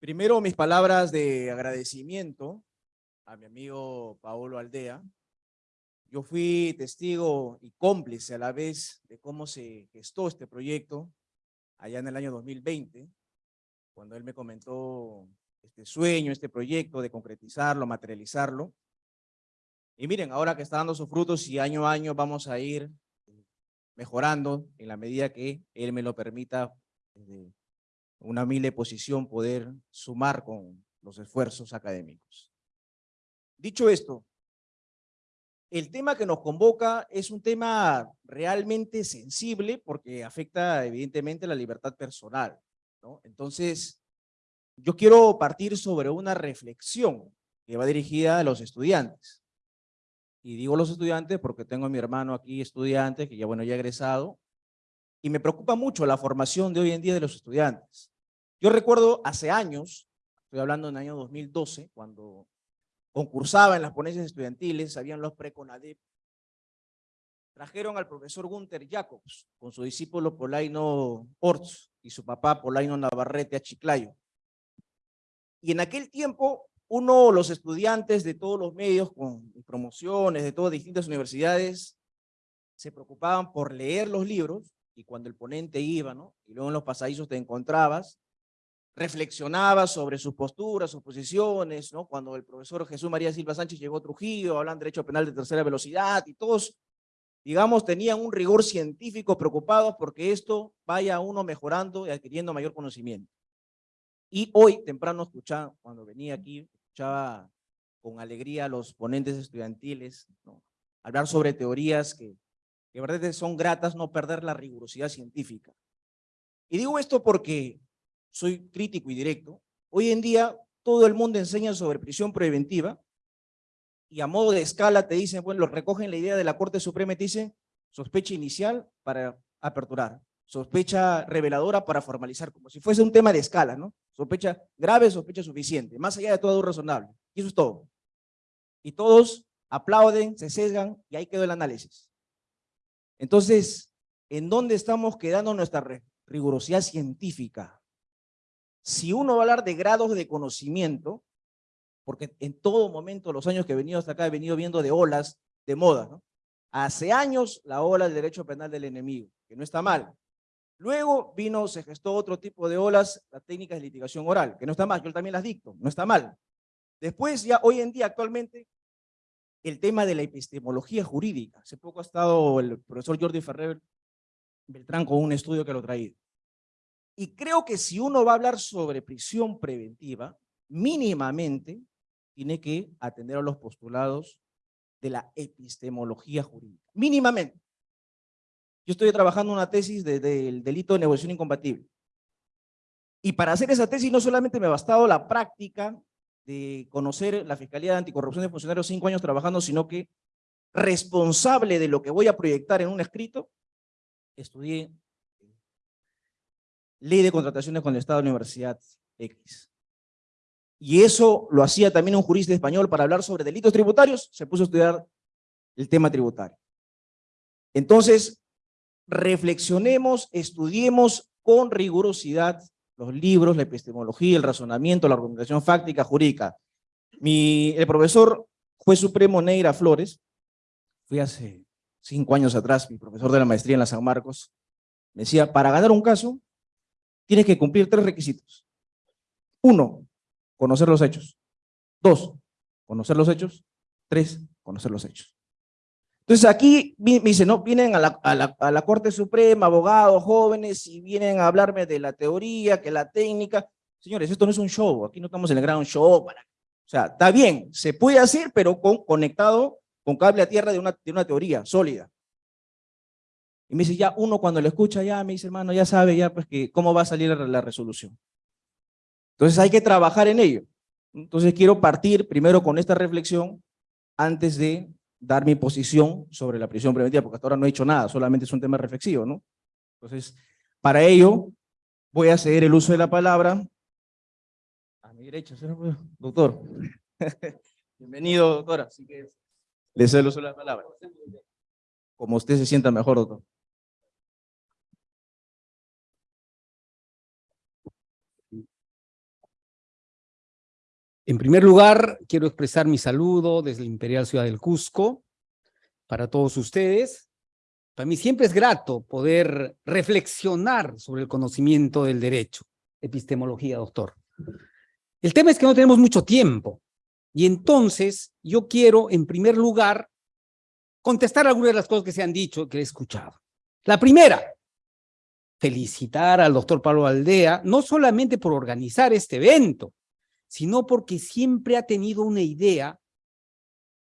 Primero, mis palabras de agradecimiento a mi amigo Paolo Aldea. Yo fui testigo y cómplice a la vez de cómo se gestó este proyecto allá en el año 2020, cuando él me comentó este sueño, este proyecto de concretizarlo, materializarlo. Y miren, ahora que está dando sus frutos y año a año vamos a ir mejorando en la medida que él me lo permita una humilde posición poder sumar con los esfuerzos académicos. Dicho esto, el tema que nos convoca es un tema realmente sensible porque afecta evidentemente la libertad personal. Entonces, yo quiero partir sobre una reflexión que va dirigida a los estudiantes. Y digo los estudiantes porque tengo a mi hermano aquí estudiante, que ya bueno, ya ha egresado, y me preocupa mucho la formación de hoy en día de los estudiantes. Yo recuerdo hace años, estoy hablando en el año 2012, cuando concursaba en las ponencias estudiantiles, habían los preconadep, trajeron al profesor Gunther Jacobs con su discípulo Polaino Orts y su papá Polaino Navarrete a Chiclayo. Y en aquel tiempo, uno, los estudiantes de todos los medios con promociones de todas distintas universidades, se preocupaban por leer los libros y cuando el ponente iba, ¿no? Y luego en los pasadizos te encontrabas, reflexionabas sobre sus posturas, sus posiciones, ¿no? Cuando el profesor Jesús María Silva Sánchez llegó a Trujillo, hablan de derecho penal de tercera velocidad y todos, digamos, tenían un rigor científico preocupados porque esto vaya uno mejorando y adquiriendo mayor conocimiento. Y hoy, temprano, escuchaba, cuando venía aquí, escuchaba con alegría a los ponentes estudiantiles, ¿no? hablar sobre teorías que que verdad son gratas no perder la rigurosidad científica. Y digo esto porque soy crítico y directo. Hoy en día todo el mundo enseña sobre prisión preventiva y a modo de escala te dicen, bueno, recogen la idea de la Corte Suprema y te dicen sospecha inicial para aperturar, sospecha reveladora para formalizar, como si fuese un tema de escala, ¿no? Sospecha grave, sospecha suficiente, más allá de todo razonable. Y eso es todo. Y todos aplauden, se sesgan y ahí quedó el análisis. Entonces, ¿en dónde estamos quedando nuestra rigurosidad científica? Si uno va a hablar de grados de conocimiento, porque en todo momento, los años que he venido hasta acá, he venido viendo de olas de moda, ¿no? Hace años la ola del derecho penal del enemigo, que no está mal. Luego vino, se gestó otro tipo de olas, la técnica de litigación oral, que no está mal, yo también las dicto, no está mal. Después, ya hoy en día, actualmente, el tema de la epistemología jurídica. Hace poco ha estado el profesor Jordi Ferrer Beltrán con un estudio que lo traído. Y creo que si uno va a hablar sobre prisión preventiva, mínimamente tiene que atender a los postulados de la epistemología jurídica. Mínimamente. Yo estoy trabajando una tesis del delito de negociación incompatible. Y para hacer esa tesis no solamente me ha bastado la práctica de conocer la Fiscalía de Anticorrupción de Funcionarios cinco años trabajando, sino que responsable de lo que voy a proyectar en un escrito, estudié ley de contrataciones con el Estado de la Universidad X. Y eso lo hacía también un jurista español para hablar sobre delitos tributarios, se puso a estudiar el tema tributario. Entonces, reflexionemos, estudiemos con rigurosidad los libros, la epistemología, el razonamiento, la argumentación fáctica, jurídica. Mi, el profesor juez supremo Neira Flores, fui hace cinco años atrás, mi profesor de la maestría en la San Marcos, me decía, para ganar un caso, tienes que cumplir tres requisitos. Uno, conocer los hechos. Dos, conocer los hechos. Tres, conocer los hechos. Entonces aquí me dice, no, vienen a la, a, la, Corte Suprema, abogados, jóvenes, y vienen a hablarme de la teoría, que la técnica. Señores, esto no es un show, aquí no estamos en el gran show. Para... O sea, está bien, se puede hacer, pero con, conectado con cable a tierra de una, de una teoría sólida. Y me dice, ya uno cuando lo escucha, ya me dice, hermano, ya sabe ya pues que cómo va a salir la, resolución. Entonces hay que trabajar en ello. Entonces quiero partir primero con esta reflexión antes de dar mi posición sobre la prisión preventiva, porque hasta ahora no he hecho nada, solamente es un tema reflexivo, ¿no? Entonces, para ello, voy a ceder el uso de la palabra a mi derecha, doctor. Bienvenido, doctora. Así que le cedo el uso de la palabra. Como usted se sienta mejor, doctor. En primer lugar, quiero expresar mi saludo desde la Imperial Ciudad del Cusco para todos ustedes. Para mí siempre es grato poder reflexionar sobre el conocimiento del derecho, epistemología, doctor. El tema es que no tenemos mucho tiempo y entonces yo quiero, en primer lugar, contestar algunas de las cosas que se han dicho, que he escuchado. La primera, felicitar al doctor Pablo Aldea, no solamente por organizar este evento, sino porque siempre ha tenido una idea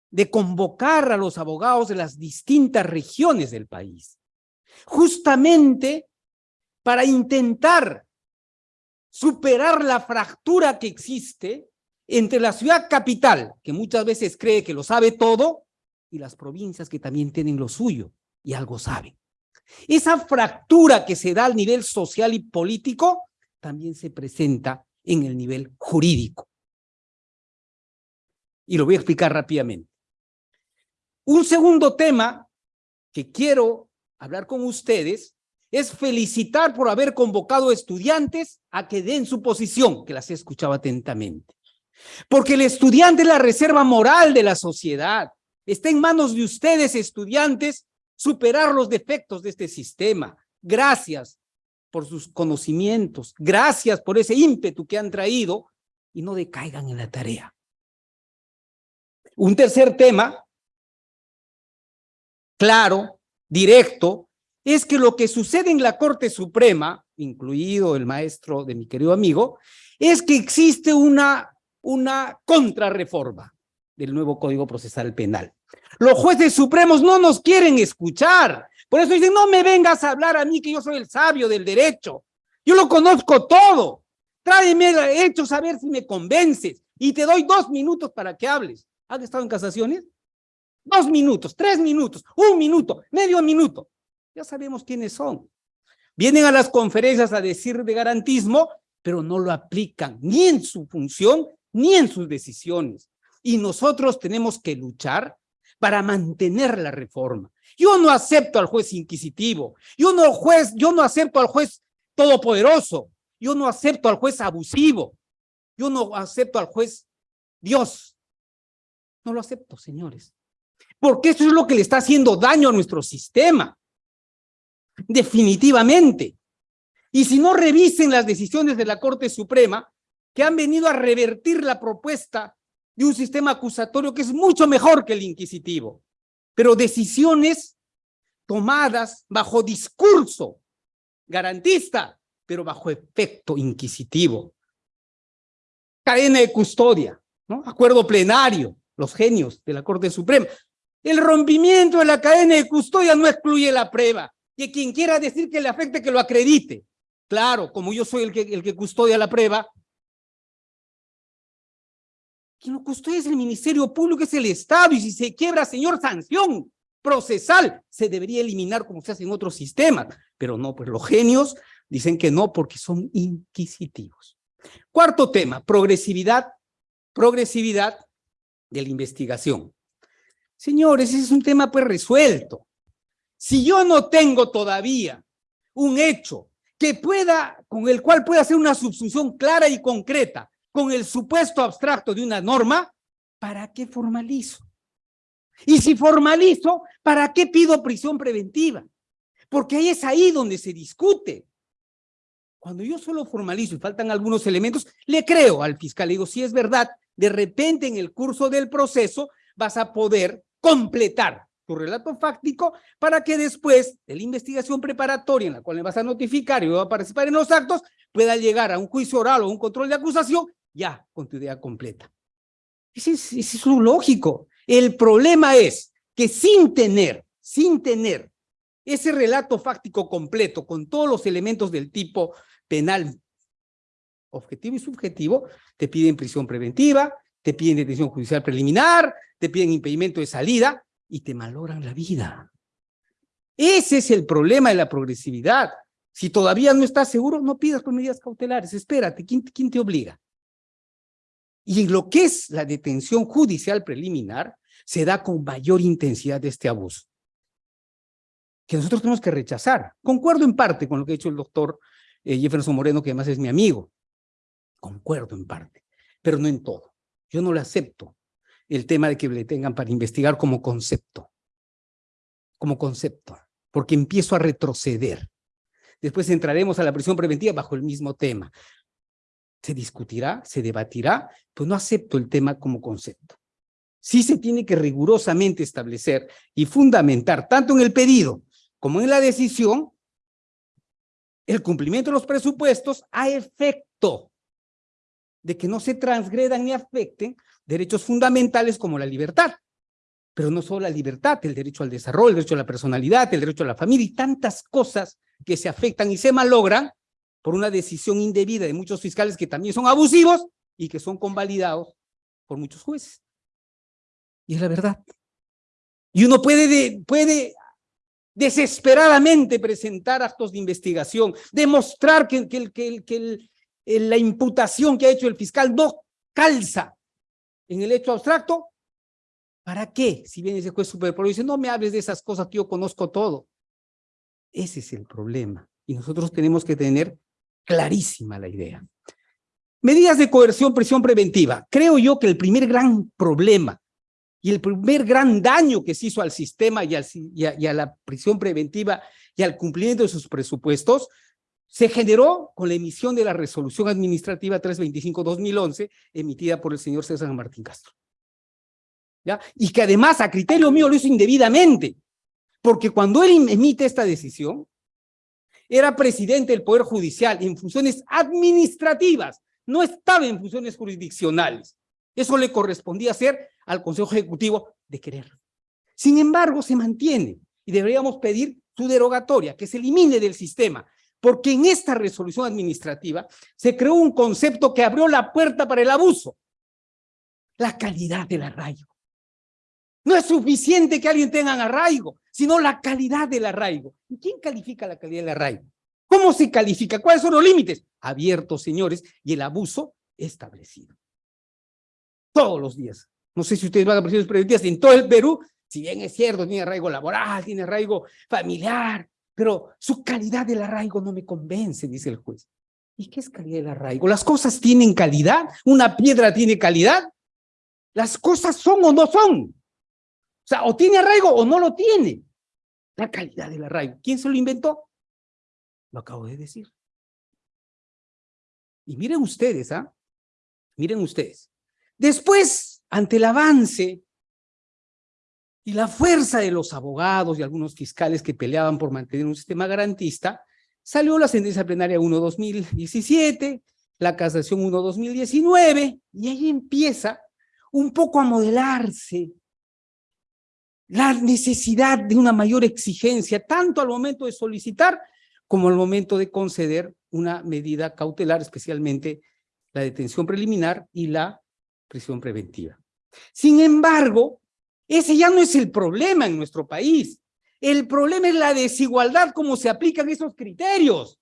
de convocar a los abogados de las distintas regiones del país, justamente para intentar superar la fractura que existe entre la ciudad capital, que muchas veces cree que lo sabe todo, y las provincias que también tienen lo suyo y algo saben. Esa fractura que se da al nivel social y político también se presenta en el nivel jurídico. Y lo voy a explicar rápidamente. Un segundo tema que quiero hablar con ustedes es felicitar por haber convocado estudiantes a que den su posición, que las he escuchado atentamente. Porque el estudiante es la reserva moral de la sociedad. Está en manos de ustedes, estudiantes, superar los defectos de este sistema. Gracias por sus conocimientos, gracias por ese ímpetu que han traído y no decaigan en la tarea. Un tercer tema, claro, directo, es que lo que sucede en la Corte Suprema, incluido el maestro de mi querido amigo, es que existe una, una contrarreforma del nuevo Código Procesal Penal. Los jueces supremos no nos quieren escuchar. Por eso dicen, no me vengas a hablar a mí que yo soy el sabio del derecho. Yo lo conozco todo. Tráeme hechos a ver si me convences. Y te doy dos minutos para que hables. ¿Has estado en casaciones? Dos minutos, tres minutos, un minuto, medio minuto. Ya sabemos quiénes son. Vienen a las conferencias a decir de garantismo, pero no lo aplican ni en su función ni en sus decisiones. Y nosotros tenemos que luchar para mantener la reforma. Yo no acepto al juez inquisitivo, yo no, juez, yo no acepto al juez todopoderoso, yo no acepto al juez abusivo, yo no acepto al juez Dios. No lo acepto, señores. Porque eso es lo que le está haciendo daño a nuestro sistema. Definitivamente. Y si no revisen las decisiones de la Corte Suprema, que han venido a revertir la propuesta de un sistema acusatorio que es mucho mejor que el inquisitivo, pero decisiones tomadas bajo discurso garantista, pero bajo efecto inquisitivo. Cadena de custodia, ¿no? acuerdo plenario, los genios de la Corte Suprema. El rompimiento de la cadena de custodia no excluye la prueba. Y quien quiera decir que le afecte, que lo acredite. Claro, como yo soy el que, el que custodia la prueba, quien lo custodia es el Ministerio Público, es el Estado, y si se quiebra, señor, sanción procesal, se debería eliminar como se hace en otros sistemas, pero no, pues los genios dicen que no porque son inquisitivos. Cuarto tema, progresividad, progresividad de la investigación. Señores, ese es un tema pues resuelto. Si yo no tengo todavía un hecho que pueda, con el cual pueda hacer una subsunción clara y concreta con el supuesto abstracto de una norma, ¿para qué formalizo? Y si formalizo, ¿para qué pido prisión preventiva? Porque ahí es ahí donde se discute. Cuando yo solo formalizo y faltan algunos elementos, le creo al fiscal, le digo, si es verdad, de repente en el curso del proceso vas a poder completar tu relato fáctico para que después de la investigación preparatoria en la cual le vas a notificar y va a participar en los actos, pueda llegar a un juicio oral o un control de acusación ya con tu idea completa. Ese es, ese lógico. El problema es que sin tener, sin tener ese relato fáctico completo con todos los elementos del tipo penal objetivo y subjetivo, te piden prisión preventiva, te piden detención judicial preliminar, te piden impedimento de salida y te malogran la vida. Ese es el problema de la progresividad. Si todavía no estás seguro, no pidas con medidas cautelares, espérate, ¿quién, quién te obliga? Y en lo que es la detención judicial preliminar, se da con mayor intensidad este abuso, que nosotros tenemos que rechazar. Concuerdo en parte con lo que ha dicho el doctor eh, Jefferson Moreno, que además es mi amigo. Concuerdo en parte, pero no en todo. yo no le acepto el tema de que le tengan para investigar como concepto, como concepto, porque empiezo a retroceder. Después entraremos a la prisión preventiva bajo el mismo tema. Se discutirá, se debatirá, pues no acepto el tema como concepto. Sí se tiene que rigurosamente establecer y fundamentar, tanto en el pedido como en la decisión, el cumplimiento de los presupuestos a efecto de que no se transgredan ni afecten derechos fundamentales como la libertad. Pero no solo la libertad, el derecho al desarrollo, el derecho a la personalidad, el derecho a la familia y tantas cosas que se afectan y se malogran por una decisión indebida de muchos fiscales que también son abusivos y que son convalidados por muchos jueces. Y es la verdad. Y uno puede, puede desesperadamente presentar actos de investigación, demostrar que, que, que, que la imputación que ha hecho el fiscal no calza en el hecho abstracto. ¿Para qué? Si viene ese juez superpoderoso y dice, no me hables de esas cosas que yo conozco todo. Ese es el problema. Y nosotros tenemos que tener clarísima la idea. Medidas de coerción, prisión preventiva. Creo yo que el primer gran problema y el primer gran daño que se hizo al sistema y, a, la prisión preventiva y al cumplimiento de sus presupuestos se generó con la emisión de la resolución administrativa 325-2011 emitida por el señor César Martín Castro. ¿Ya? Y que además a criterio mío lo hizo indebidamente, porque cuando él emite esta decisión, era presidente del Poder Judicial en funciones administrativas, no estaba en funciones jurisdiccionales. Eso le correspondía hacer al Consejo Ejecutivo de querer. Sin embargo, se mantiene y deberíamos pedir su derogatoria, que se elimine del sistema, porque en esta resolución administrativa se creó un concepto que abrió la puerta para el abuso, la calidad del arraigo. No es suficiente que alguien tenga arraigo, sino la calidad del arraigo. ¿Y quién califica la calidad del arraigo? ¿Cómo se califica? ¿Cuáles son los límites? Abiertos, señores, y el abuso establecido. Todos los días. No sé si ustedes van a prisiones preventivas en todo el Perú, si bien es cierto, tiene arraigo laboral, tiene arraigo familiar, pero su calidad del arraigo no me convence, dice el juez. ¿Y qué es calidad del arraigo? ¿Las cosas tienen calidad? ¿Una piedra tiene calidad? ¿Las cosas son o no son? O sea, o tiene arraigo o no lo tiene. La calidad del arraigo. ¿Quién se lo inventó? Lo acabo de decir. Y miren ustedes, ¿ah? Miren ustedes. Después, ante el avance y la fuerza de los abogados y algunos fiscales que peleaban por mantener un sistema garantista, salió la sentencia plenaria 1-2017, la casación 1-2019, y ahí empieza un poco a modelarse la necesidad de una mayor exigencia, tanto al momento de solicitar como al momento de conceder una medida cautelar, especialmente la detención preliminar y la prisión preventiva. Sin embargo, ese ya no es el problema en nuestro país. El problema es la desigualdad, cómo se aplican esos criterios.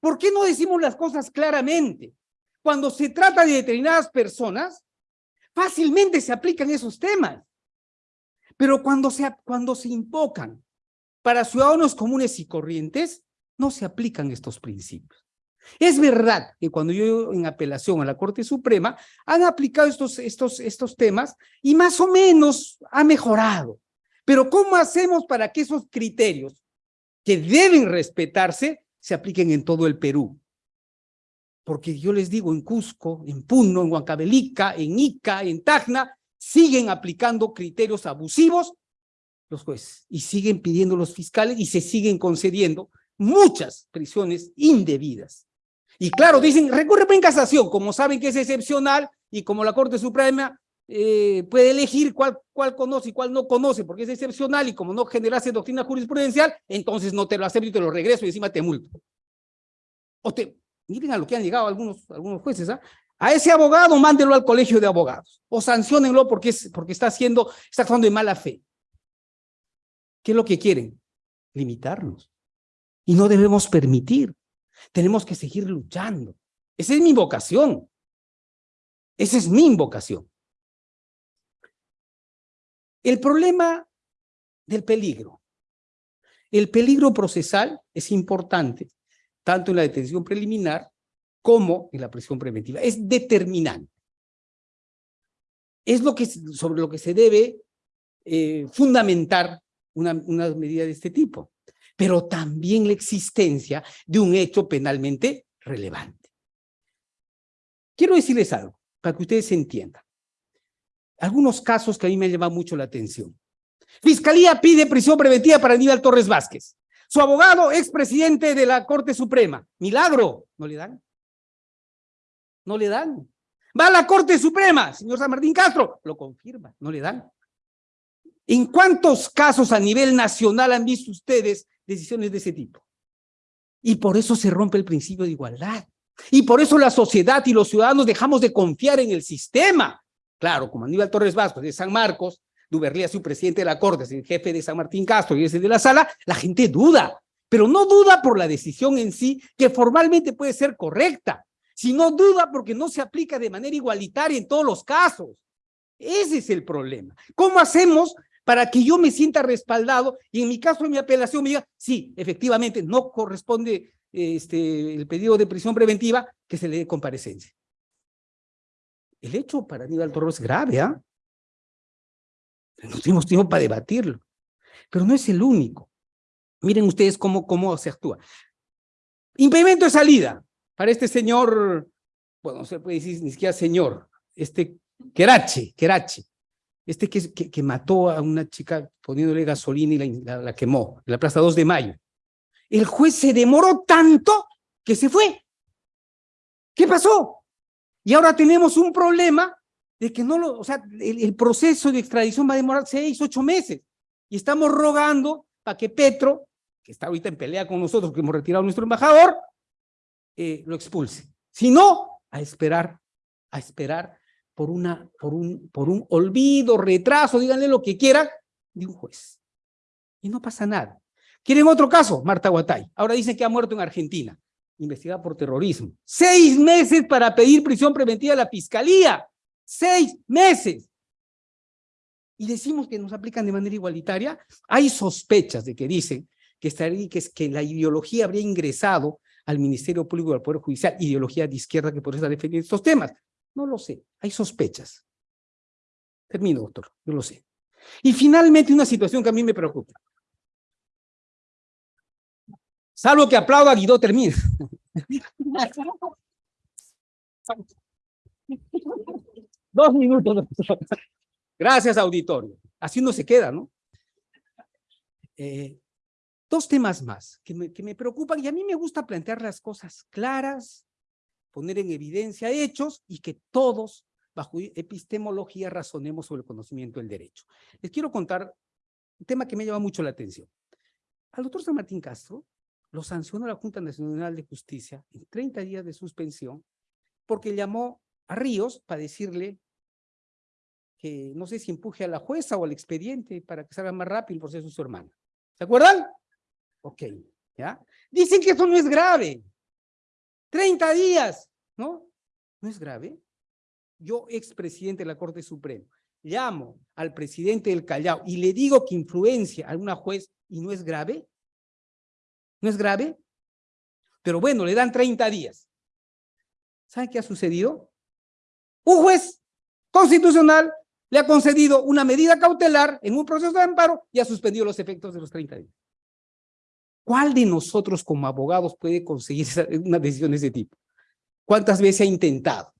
¿Por qué no decimos las cosas claramente? Cuando se trata de determinadas personas, fácilmente se aplican esos temas. Pero cuando se, cuando se invocan para ciudadanos comunes y corrientes, no se aplican estos principios. Es verdad que cuando yo en apelación a la Corte Suprema han aplicado estos, estos, estos temas y más o menos ha mejorado. Pero ¿cómo hacemos para que esos criterios que deben respetarse se apliquen en todo el Perú? Porque yo les digo, en Cusco, en Puno, en Huancavelica, en Ica, en Tacna, siguen aplicando criterios abusivos los jueces y siguen pidiendo los fiscales y se siguen concediendo muchas prisiones indebidas. Y claro, dicen, recurre en casación, como saben que es excepcional y como la Corte Suprema eh, puede elegir cuál, cuál conoce y cuál no conoce, porque es excepcional y como no generase doctrina jurisprudencial, entonces no te lo acepto y te lo regreso y encima te multo. O te, miren a lo que han llegado algunos, algunos jueces, ¿ah? A ese abogado mándelo al colegio de abogados o sancionenlo porque, es, porque está haciendo, está actuando de mala fe. ¿Qué es lo que quieren? Limitarnos. Y no debemos permitir tenemos que seguir luchando. Esa es mi vocación. Esa es mi invocación. El problema del peligro. El peligro procesal es importante, tanto en la detención preliminar como en la prisión preventiva. Es determinante. es lo que, sobre lo que se debe eh, fundamentar una, una medida de este tipo, pero también la existencia de un hecho penalmente relevante. Quiero decirles algo, para que ustedes entiendan. Algunos casos que a mí me han llamado mucho la atención. Fiscalía pide prisión preventiva para Aníbal Torres Vázquez. Su abogado, expresidente de la Corte Suprema. Milagro, ¿no le dan? No le dan. Va a la Corte Suprema, señor San Martín Castro, lo confirma, no le dan. ¿En cuántos casos a nivel nacional han visto ustedes decisiones de ese tipo? Y por eso se rompe el principio de igualdad. Y por eso la sociedad y los ciudadanos dejamos de confiar en el sistema. Claro, como Aníbal Torres Vasco de San Marcos, Duberlía su presidente de la Corte, es el jefe de San Martín Castro y ese de la sala, la gente duda, pero no duda por la decisión en sí, que formalmente puede ser correcta, sino duda porque no se aplica de manera igualitaria en todos los casos. Ese es el problema. ¿Cómo hacemos para que yo me sienta respaldado y en mi caso, mi apelación, me diga, sí, efectivamente, no corresponde este, el pedido de prisión preventiva, que se le dé comparecencia? El hecho para Aníbal Torres es grave, ¿ah? No tenemos tiempo para debatirlo. Pero no es el único. Miren ustedes cómo, cómo se actúa. Impedimento de salida para este señor, bueno, no se puede decir ni siquiera señor, este Querache, Querache, este que, que, mató a una chica poniéndole gasolina y la, quemó en la Plaza 2 de Mayo. El juez se demoró tanto que se fue. ¿Qué pasó? Y ahora tenemos un problema de que no lo, o sea, el, proceso de extradición va a demorar seis, ocho meses. Y estamos rogando para que Petro, que está ahorita en pelea con nosotros, que hemos retirado a nuestro embajador, eh, lo expulse. Si no, a esperar, a esperar por, una, por, un, por un olvido, retraso, díganle lo que quieran, de un juez. Y no pasa nada. ¿Quieren otro caso? Marta Guatay. Ahora dicen que ha muerto en Argentina, investigada por terrorismo. Seis meses para pedir prisión preventiva a la fiscalía seis meses. Y decimos que nos aplican de manera igualitaria. Hay sospechas de que dicen que, estaría, que, es, que la ideología habría ingresado al Ministerio Público del Poder Judicial, ideología de izquierda que por eso defendiendo estos temas. No lo sé, hay sospechas. Termino, doctor, yo lo sé. Y finalmente una situación que a mí me preocupa. Salvo que aplauda, Guido termina. Dos minutos. Gracias, auditorio. Así no se queda, ¿no? Eh, dos temas más que me, que me preocupan y a mí me gusta plantear las cosas claras, poner en evidencia hechos y que todos, bajo epistemología, razonemos sobre el conocimiento del derecho. Les quiero contar un tema que me llama mucho la atención. Al doctor San Martín Castro lo sancionó la Junta Nacional de Justicia en 30 días de suspensión porque llamó a Ríos para decirle que no sé si empuje a la jueza o al expediente para que salga más rápido el proceso de su hermana. ¿Se acuerdan? Ok, ¿ya? Dicen que eso no es grave. 30 días, ¿no? ¿No es grave? Yo, expresidente de la Corte Suprema, llamo al presidente del Callao y le digo que influencia a una juez y no es grave. ¿No es grave? Pero bueno, le dan 30 días. ¿Sabe qué ha sucedido? Un juez constitucional le ha concedido una medida cautelar en un proceso de amparo y ha suspendido los efectos de los 30 días. ¿Cuál de nosotros como abogados puede conseguir una decisión de ese tipo? ¿Cuántas veces ha intentado?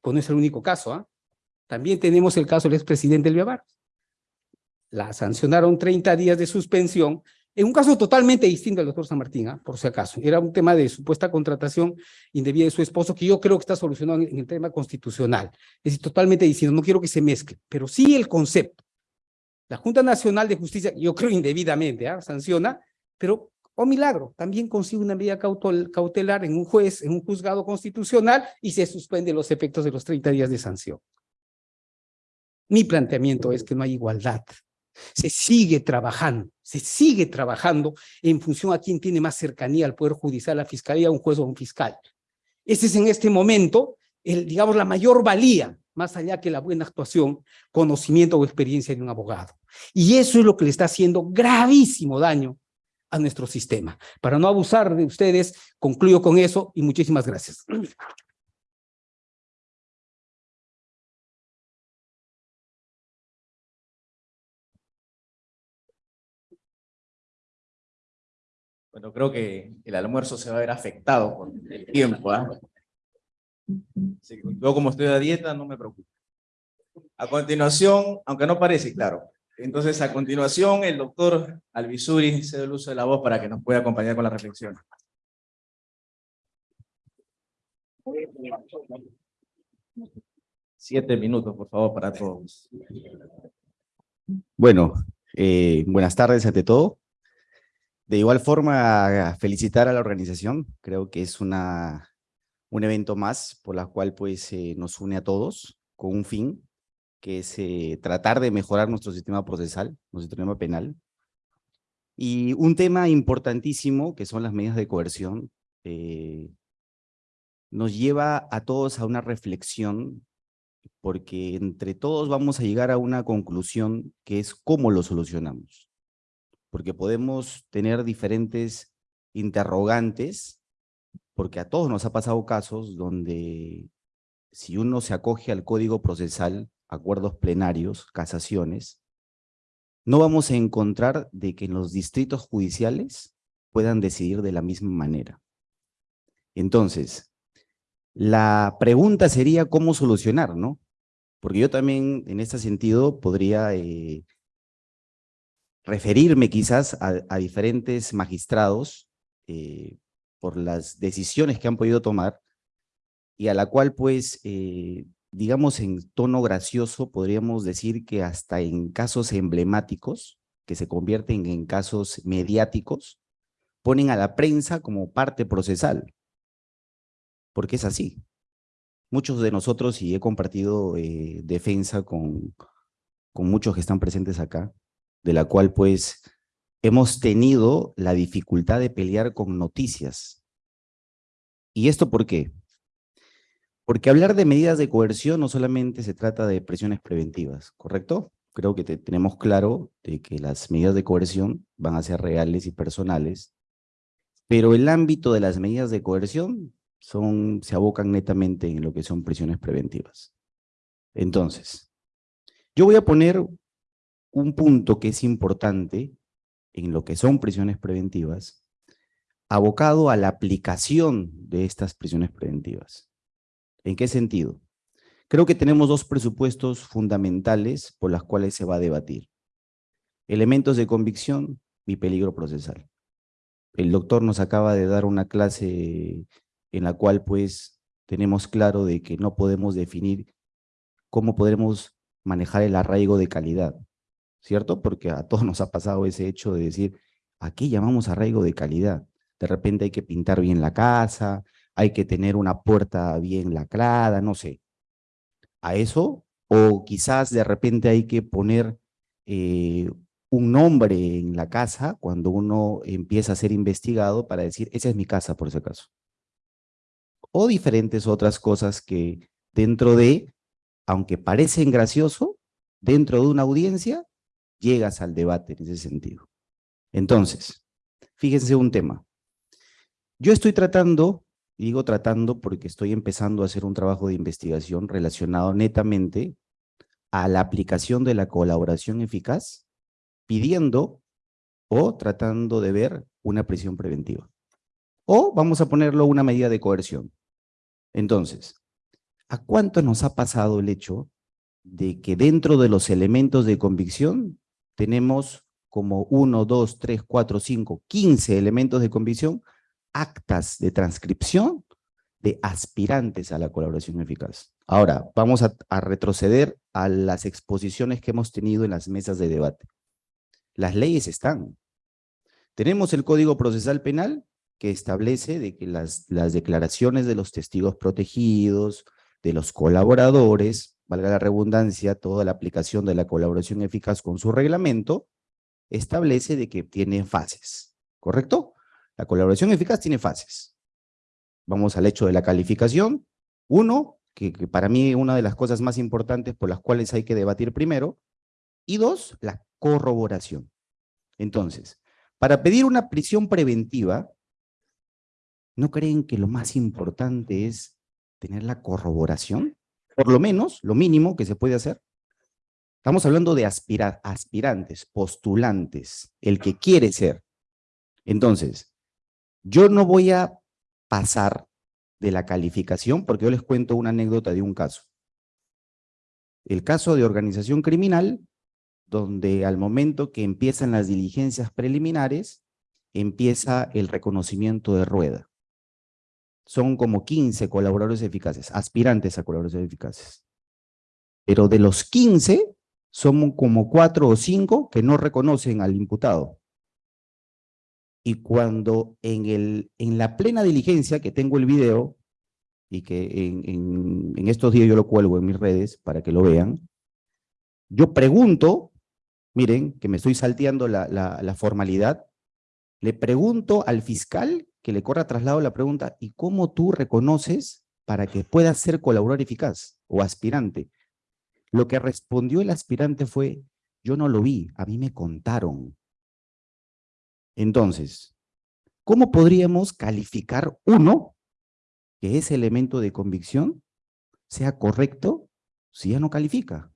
Pues no es el único caso. ¿ah? También tenemos el caso del expresidente Elvia La sancionaron 30 días de suspensión en un caso totalmente distinto al doctor San Martín, ¿ah? por si acaso. Era un tema de supuesta contratación indebida de su esposo, que yo creo que está solucionado en, el tema constitucional. Es decir, totalmente distinto, no quiero que se mezcle, pero sí el concepto. La Junta Nacional de Justicia, yo creo indebidamente, ¿ah? sanciona, pero, oh milagro, también consigue una medida cautelar en un juez, en un juzgado constitucional, y se suspende los efectos de los 30 días de sanción. Mi planteamiento es que no hay igualdad se sigue trabajando, se sigue trabajando en función a quién tiene más cercanía al Poder Judicial, a la Fiscalía, a un juez o a un fiscal. Ese es en este momento, el, digamos, la mayor valía, más allá que la buena actuación, conocimiento o experiencia de un abogado. Y eso es lo que le está haciendo gravísimo daño a nuestro sistema. Para no abusar de ustedes, concluyo con eso y muchísimas gracias. Bueno, creo que el almuerzo se va a ver afectado con el tiempo. ¿ah? yo como estoy a dieta, no me preocupo. A continuación, aunque no parece, claro, entonces, a continuación, el doctor Alvisuri se da el uso de la voz para que nos pueda acompañar con la reflexión. Siete minutos, por favor, para todos. Bueno, eh, buenas tardes ante todo. De igual forma, felicitar a la organización. Creo que es una, un evento más por la cual pues, eh, nos une a todos con un fin, que es eh, tratar de mejorar nuestro sistema procesal, nuestro sistema penal. Y un tema importantísimo, que son las medidas de coerción, nos lleva a todos a una reflexión porque entre todos vamos a llegar a una conclusión que es cómo lo solucionamos. Porque podemos tener diferentes interrogantes, porque a todos nos ha pasado casos donde si uno se acoge al código procesal, acuerdos plenarios, casaciones, no vamos a encontrar de que en los distritos judiciales puedan decidir de la misma manera. Entonces, la pregunta sería cómo solucionar, ¿no? Porque yo también en este sentido podría eh, referirme quizás a, diferentes magistrados eh, por las decisiones que han podido tomar y a la cual pues, eh, digamos en tono gracioso, podríamos decir que hasta en casos emblemáticos, que se convierten en casos mediáticos, ponen a la prensa como parte procesal porque es así. Muchos de nosotros, y he compartido eh, defensa con, con muchos que están presentes acá, de la cual pues hemos tenido la dificultad de pelear con noticias. ¿Y esto por qué? Porque hablar de medidas de coerción no solamente se trata de presiones preventivas, ¿correcto? Creo que tenemos claro de que las medidas de coerción van a ser reales y personales, pero el ámbito de las medidas de coerción son, se abocan netamente en lo que son prisiones preventivas. Entonces, yo voy a poner un punto que es importante en lo que son prisiones preventivas, abocado a la aplicación de estas prisiones preventivas. ¿En qué sentido? Creo que tenemos dos presupuestos fundamentales por las cuales se va a debatir. Elementos de convicción y peligro procesal. El doctor nos acaba de dar una clase en la cual pues tenemos claro de que no podemos definir cómo podremos manejar el arraigo de calidad, ¿cierto? Porque a todos nos ha pasado ese hecho de decir, ¿a qué llamamos arraigo de calidad? De repente hay que pintar bien la casa, hay que tener una puerta bien lacrada, no sé. A eso, o quizás de repente hay que poner eh, un nombre en la casa cuando uno empieza a ser investigado para decir, esa es mi casa por ese caso o diferentes otras cosas que dentro de, aunque parecen gracioso, dentro de una audiencia, llegas al debate en ese sentido. Entonces, fíjense un tema. Yo estoy tratando, digo tratando porque estoy empezando a hacer un trabajo de investigación relacionado netamente a la aplicación de la colaboración eficaz, pidiendo o tratando de ver una prisión preventiva. O vamos a ponerlo una medida de coerción. Entonces, ¿a cuánto nos ha pasado el hecho de que dentro de los elementos de convicción tenemos como 1, 2, 3, 4, 5, 15 elementos de convicción, actas de transcripción de aspirantes a la colaboración eficaz. Ahora, vamos a, retroceder a las exposiciones que hemos tenido en las mesas de debate. Las leyes están. Tenemos el Código Procesal Penal que establece de que las, las declaraciones de los testigos protegidos, de los colaboradores, valga la redundancia, toda la aplicación de la colaboración eficaz con su reglamento, establece de que tiene fases, ¿correcto? La colaboración eficaz tiene fases. Vamos al hecho de la calificación. Uno, que, para mí una de las cosas más importantes por las cuales hay que debatir primero. Y dos, la corroboración. Entonces, para pedir una prisión preventiva, ¿no creen que lo más importante es tener la corroboración? Por lo menos, lo mínimo que se puede hacer. Estamos hablando de aspirantes, postulantes, el que quiere ser. Entonces, Yo no voy a pasar de la calificación porque yo les cuento una anécdota de un caso. El caso de organización criminal, donde al momento que empiezan las diligencias preliminares, empieza el reconocimiento de rueda. Son como 15 colaboradores eficaces, aspirantes a colaboradores eficaces. Pero de los 15, son como cuatro o cinco que no reconocen al imputado. Y cuando en, el, en la plena diligencia, que tengo el video, y que en, estos días yo lo cuelgo en mis redes para que lo vean, yo pregunto, miren, que me estoy salteando la, formalidad, le pregunto al fiscal que le corra traslado la pregunta, ¿y cómo tú reconoces para que puedas ser colaborador eficaz o aspirante? Lo que respondió el aspirante fue, yo no lo vi, a mí me contaron. Entonces, ¿cómo podríamos calificar uno que ese elemento de convicción sea correcto si ya no califica?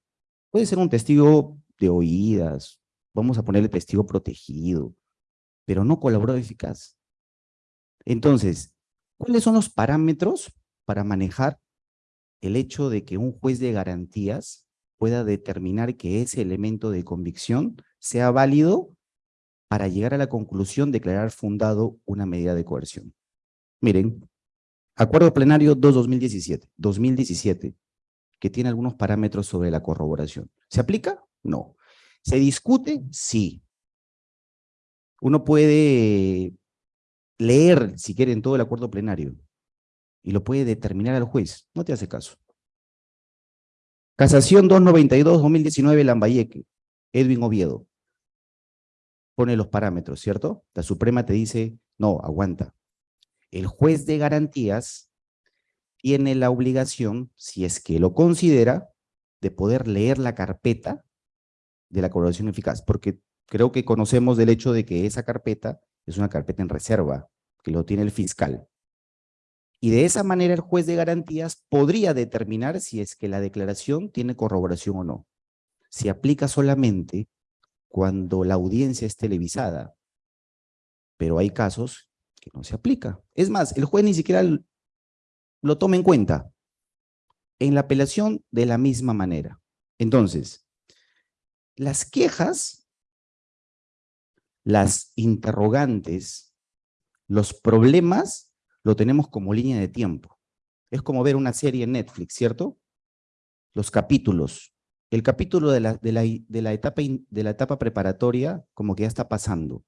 Puede ser un testigo de oídas, vamos a ponerle testigo protegido, pero no colaborador eficaz. Entonces, ¿cuáles son los parámetros para manejar el hecho de que un juez de garantías pueda determinar que ese elemento de convicción sea válido para llegar a la conclusión de declarar fundado una medida de coerción. Miren, acuerdo plenario 2-2017, 2017, que tiene algunos parámetros sobre la corroboración. ¿Se aplica? No. ¿Se discute? Sí. Uno puede leer, si quieren, todo el acuerdo plenario y lo puede determinar al juez. No te hace caso. Casación 292-2019 Lambayeque, Edwin Oviedo. Pone los parámetros, ¿cierto? La Suprema te dice, no, aguanta. El juez de garantías tiene la obligación, si es que lo considera, de poder leer la carpeta de la colaboración eficaz, porque creo que conocemos del hecho de que esa carpeta es una carpeta en reserva, que lo tiene el fiscal. Y de esa manera el juez de garantías podría determinar si es que la declaración tiene corroboración o no. Se aplica solamente cuando la audiencia es televisada, pero hay casos que no se aplica. Es más, el juez ni siquiera lo toma en cuenta. En la apelación, de la misma manera. Entonces, las quejas, las interrogantes, los problemas lo tenemos como línea de tiempo. Es como ver una serie en Netflix, ¿cierto? Los capítulos. El capítulo de la, de la, etapa, de la etapa preparatoria como que ya está pasando.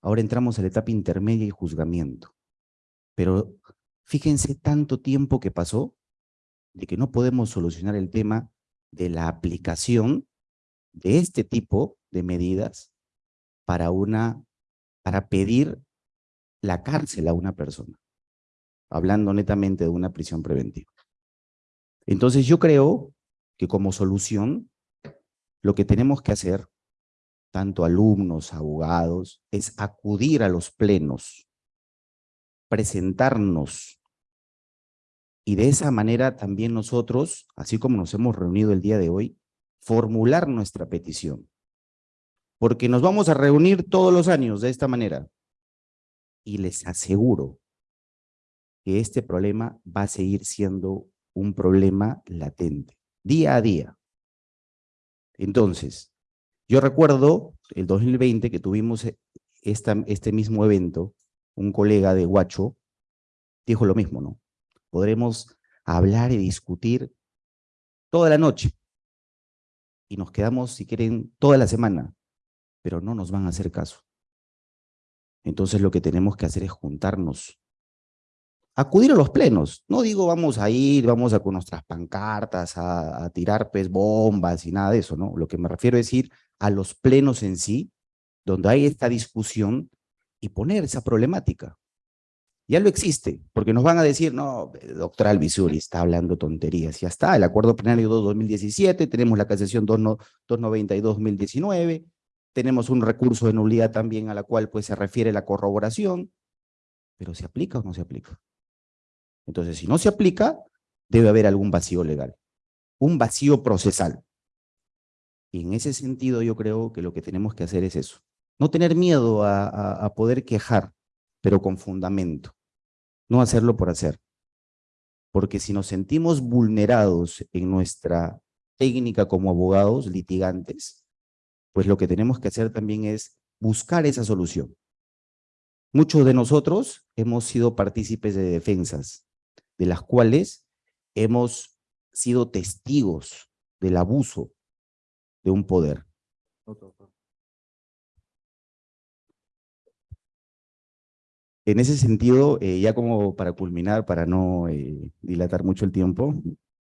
Ahora entramos a la etapa intermedia y juzgamiento. Pero fíjense tanto tiempo que pasó de que no podemos solucionar el tema de la aplicación de este tipo de medidas para, una, para pedir la cárcel a una persona hablando netamente de una prisión preventiva. Entonces yo creo que como solución, lo que tenemos que hacer, tanto alumnos, abogados, es acudir a los plenos, presentarnos, y de esa manera también nosotros, así como nos hemos reunido el día de hoy, formular nuestra petición. Porque nos vamos a reunir todos los años de esta manera. Y les aseguro que este problema va a seguir siendo un problema latente, día a día. Entonces, yo recuerdo el 2020 que tuvimos e, esta, este mismo evento, un colega de Huacho dijo lo mismo, ¿no? Podremos hablar y discutir toda la noche y nos quedamos, si quieren, toda la semana, pero no nos van a hacer caso. Entonces lo que tenemos que hacer es juntarnos acudir a los plenos. No digo vamos a ir, vamos a con nuestras pancartas a, tirar pues, bombas y nada de eso, ¿no? Lo que me refiero es ir a los plenos en sí, donde hay esta discusión y poner esa problemática. Ya lo existe, porque nos van a decir, no, doctor Alvisuri está hablando tonterías. Ya está, el acuerdo plenario 2-2017, tenemos la casación 292-2019, tenemos un recurso de nulidad también a la cual pues, se refiere la corroboración, pero ¿se aplica o no se aplica? Entonces, si no se aplica, debe haber algún vacío legal, un vacío procesal. Y en ese sentido yo creo que lo que tenemos que hacer es eso. No tener miedo a, poder quejar pero con fundamento. No hacerlo por hacer. Porque si nos sentimos vulnerados en nuestra técnica como abogados, litigantes, pues lo que tenemos que hacer también es buscar esa solución. Muchos de nosotros hemos sido partícipes de defensas, de las cuales hemos sido testigos del abuso de un poder. En ese sentido, eh, ya como para culminar, para no eh, dilatar mucho el tiempo,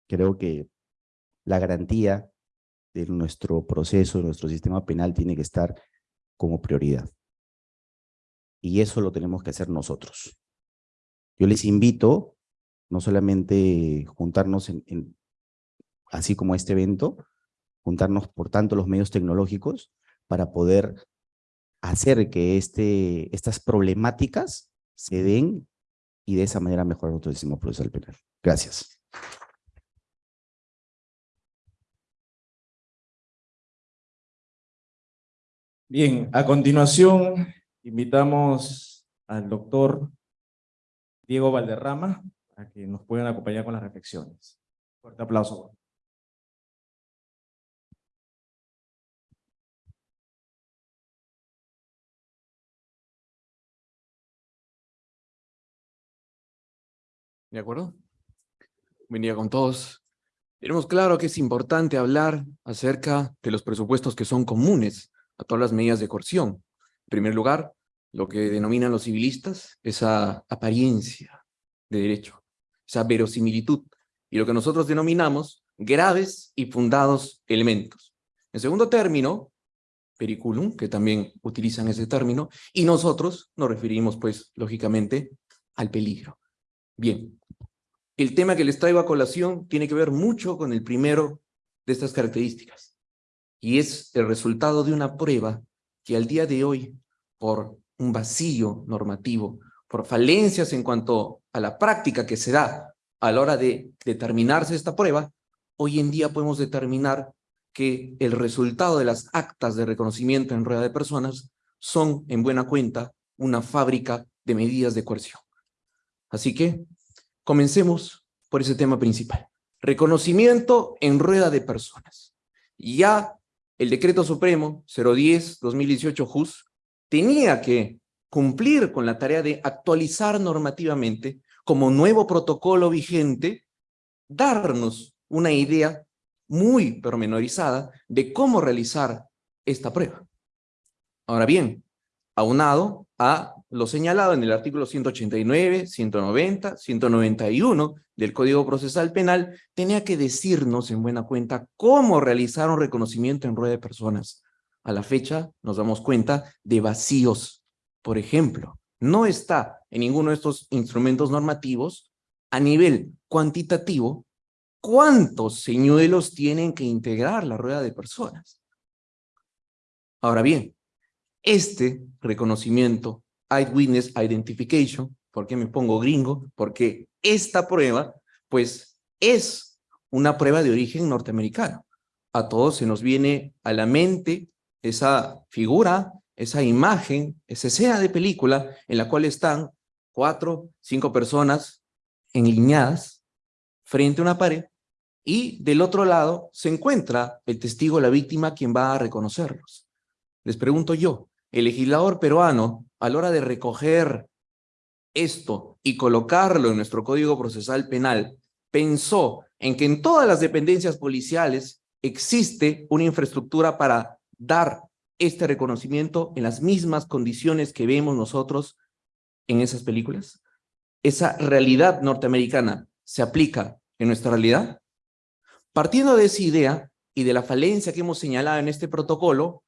creo que la garantía de nuestro proceso, de nuestro sistema penal tiene que estar como prioridad. Y eso lo tenemos que hacer nosotros. Yo les invito, no solamente juntarnos en, así como este evento, juntarnos por tanto los medios tecnológicos para poder hacer que este, estas problemáticas se den y de esa manera mejorar nuestro sistema procesal penal. Gracias. Bien, a continuación invitamos al doctor Diego Valderrama a que nos puedan acompañar con las reflexiones. Fuerte aplauso. ¿De acuerdo? Buen día con todos. Tenemos claro que es importante hablar acerca de los presupuestos que son comunes a todas las medidas de coerción. En primer lugar, lo que denominan los civilistas, esa apariencia de derecho, esa verosimilitud, y lo que nosotros denominamos graves y fundados elementos. En segundo término, periculum, que también utilizan ese término, y nosotros nos referimos, pues, lógicamente, al peligro. Bien, el tema que les traigo a colación tiene que ver mucho con el primero de estas características, y es el resultado de una prueba que al día de hoy, por un vacío normativo, por falencias en cuanto a la práctica que se da a la hora de determinarse esta prueba, hoy en día podemos determinar que el resultado de las actas de reconocimiento en rueda de personas son, en buena cuenta, una fábrica de medidas de coerción. Así que Comencemos por ese tema principal. Reconocimiento en rueda de personas. Ya el decreto supremo 010-2018 JUS tenía que cumplir con la tarea de actualizar normativamente como nuevo protocolo vigente, darnos una idea muy pormenorizada de cómo realizar esta prueba. Ahora bien, aunado a lo señalado en el artículo 189, 190, 191 del Código Procesal Penal, tenía que decirnos en buena cuenta cómo realizar un reconocimiento en rueda de personas. A la fecha nos damos cuenta de vacíos. Por ejemplo, no está en ninguno de estos instrumentos normativos a nivel cuantitativo cuántos señuelos tienen que integrar la rueda de personas. Ahora bien, este reconocimiento, Eyewitness Identification, ¿por qué me pongo gringo? Porque esta prueba, pues, es una prueba de origen norteamericano. A todos se nos viene a la mente esa figura, esa imagen, esa escena de película en la cual están cuatro, cinco personas enliñadas frente a una pared y del otro lado se encuentra el testigo, la víctima, quien va a reconocerlos. Les pregunto yo, el legislador peruano, a la hora de recoger esto y colocarlo en nuestro Código Procesal Penal, pensó en que en todas las dependencias policiales existe una infraestructura para dar este reconocimiento en las mismas condiciones que vemos nosotros en esas películas? ¿Esa realidad norteamericana se aplica en nuestra realidad? Partiendo de esa idea y de la falencia que hemos señalado en este protocolo,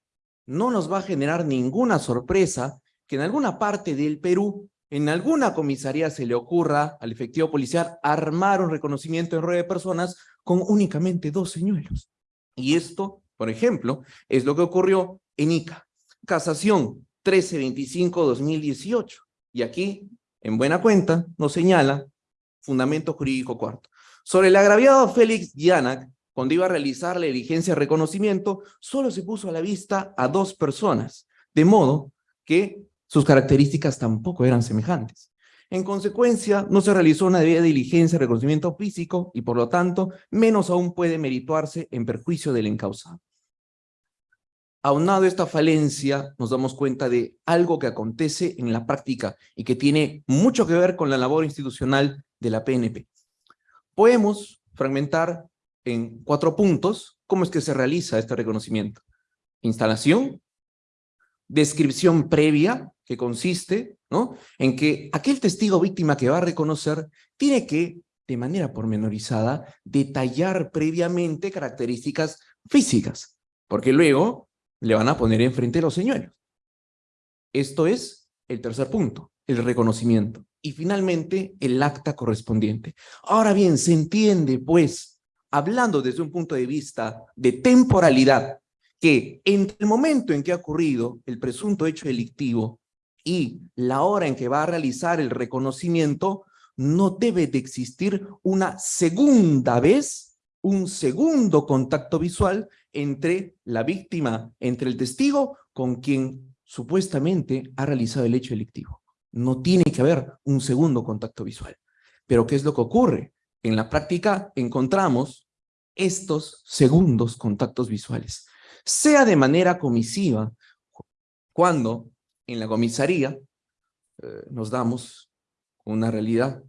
no nos va a generar ninguna sorpresa que en alguna parte del Perú, en alguna comisaría se le ocurra al efectivo policial armar un reconocimiento en rueda de personas con únicamente dos señuelos. Y esto, por ejemplo, es lo que ocurrió en ICA. Casación 1325-2018. Y aquí, en buena cuenta, nos señala fundamento jurídico cuarto. Sobre el agraviado Félix Yanac, cuando iba a realizar la diligencia de reconocimiento, solo se puso a la vista a dos personas, de modo que sus características tampoco eran semejantes. En consecuencia, no se realizó una debida diligencia de reconocimiento físico y por lo tanto, menos aún puede merituarse en perjuicio del encausado. Aunado a esta falencia, nos damos cuenta de algo que acontece en la práctica y que tiene mucho que ver con la labor institucional de la PNP. Podemos fragmentar en cuatro puntos cómo es que se realiza este reconocimiento. Instalación, descripción previa, que consiste ¿no? en que aquel testigo víctima que va a reconocer tiene que, de manera pormenorizada, detallar previamente características físicas, porque luego le van a poner enfrente los señuelos. Esto es el tercer punto, el reconocimiento. Y finalmente, el acta correspondiente. Ahora bien, se entiende, pues, hablando desde un punto de vista de temporalidad, que entre el momento en que ha ocurrido el presunto hecho delictivo y la hora en que va a realizar el reconocimiento, no debe de existir una segunda vez, un segundo contacto visual entre la víctima, entre el testigo con quien supuestamente ha realizado el hecho delictivo. No tiene que haber un segundo contacto visual. Pero ¿qué es lo que ocurre? En la práctica encontramos estos segundos contactos visuales sea de manera comisiva, cuando en la comisaría eh, nos damos una realidad,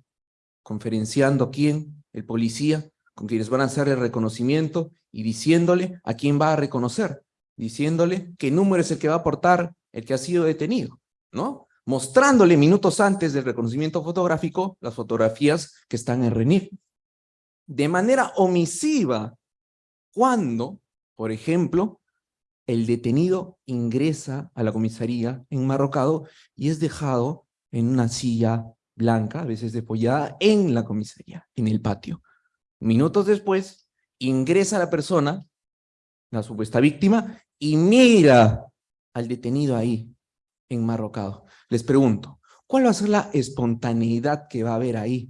conferenciando a quién, el policía, con quienes van a hacer el reconocimiento y diciéndole a quién va a reconocer, diciéndole qué número es el que va a aportar el que ha sido detenido, ¿no? Mostrándole minutos antes del reconocimiento fotográfico las fotografías que están en RENIF. De manera omisiva, cuando, por ejemplo, el detenido ingresa a la comisaría enmarrocado y es dejado en una silla blanca, a veces depollada, en la comisaría, en el patio. Minutos después, ingresa la persona, la supuesta víctima, y mira al detenido ahí, enmarrocado. Les pregunto, ¿cuál va a ser la espontaneidad que va a haber ahí?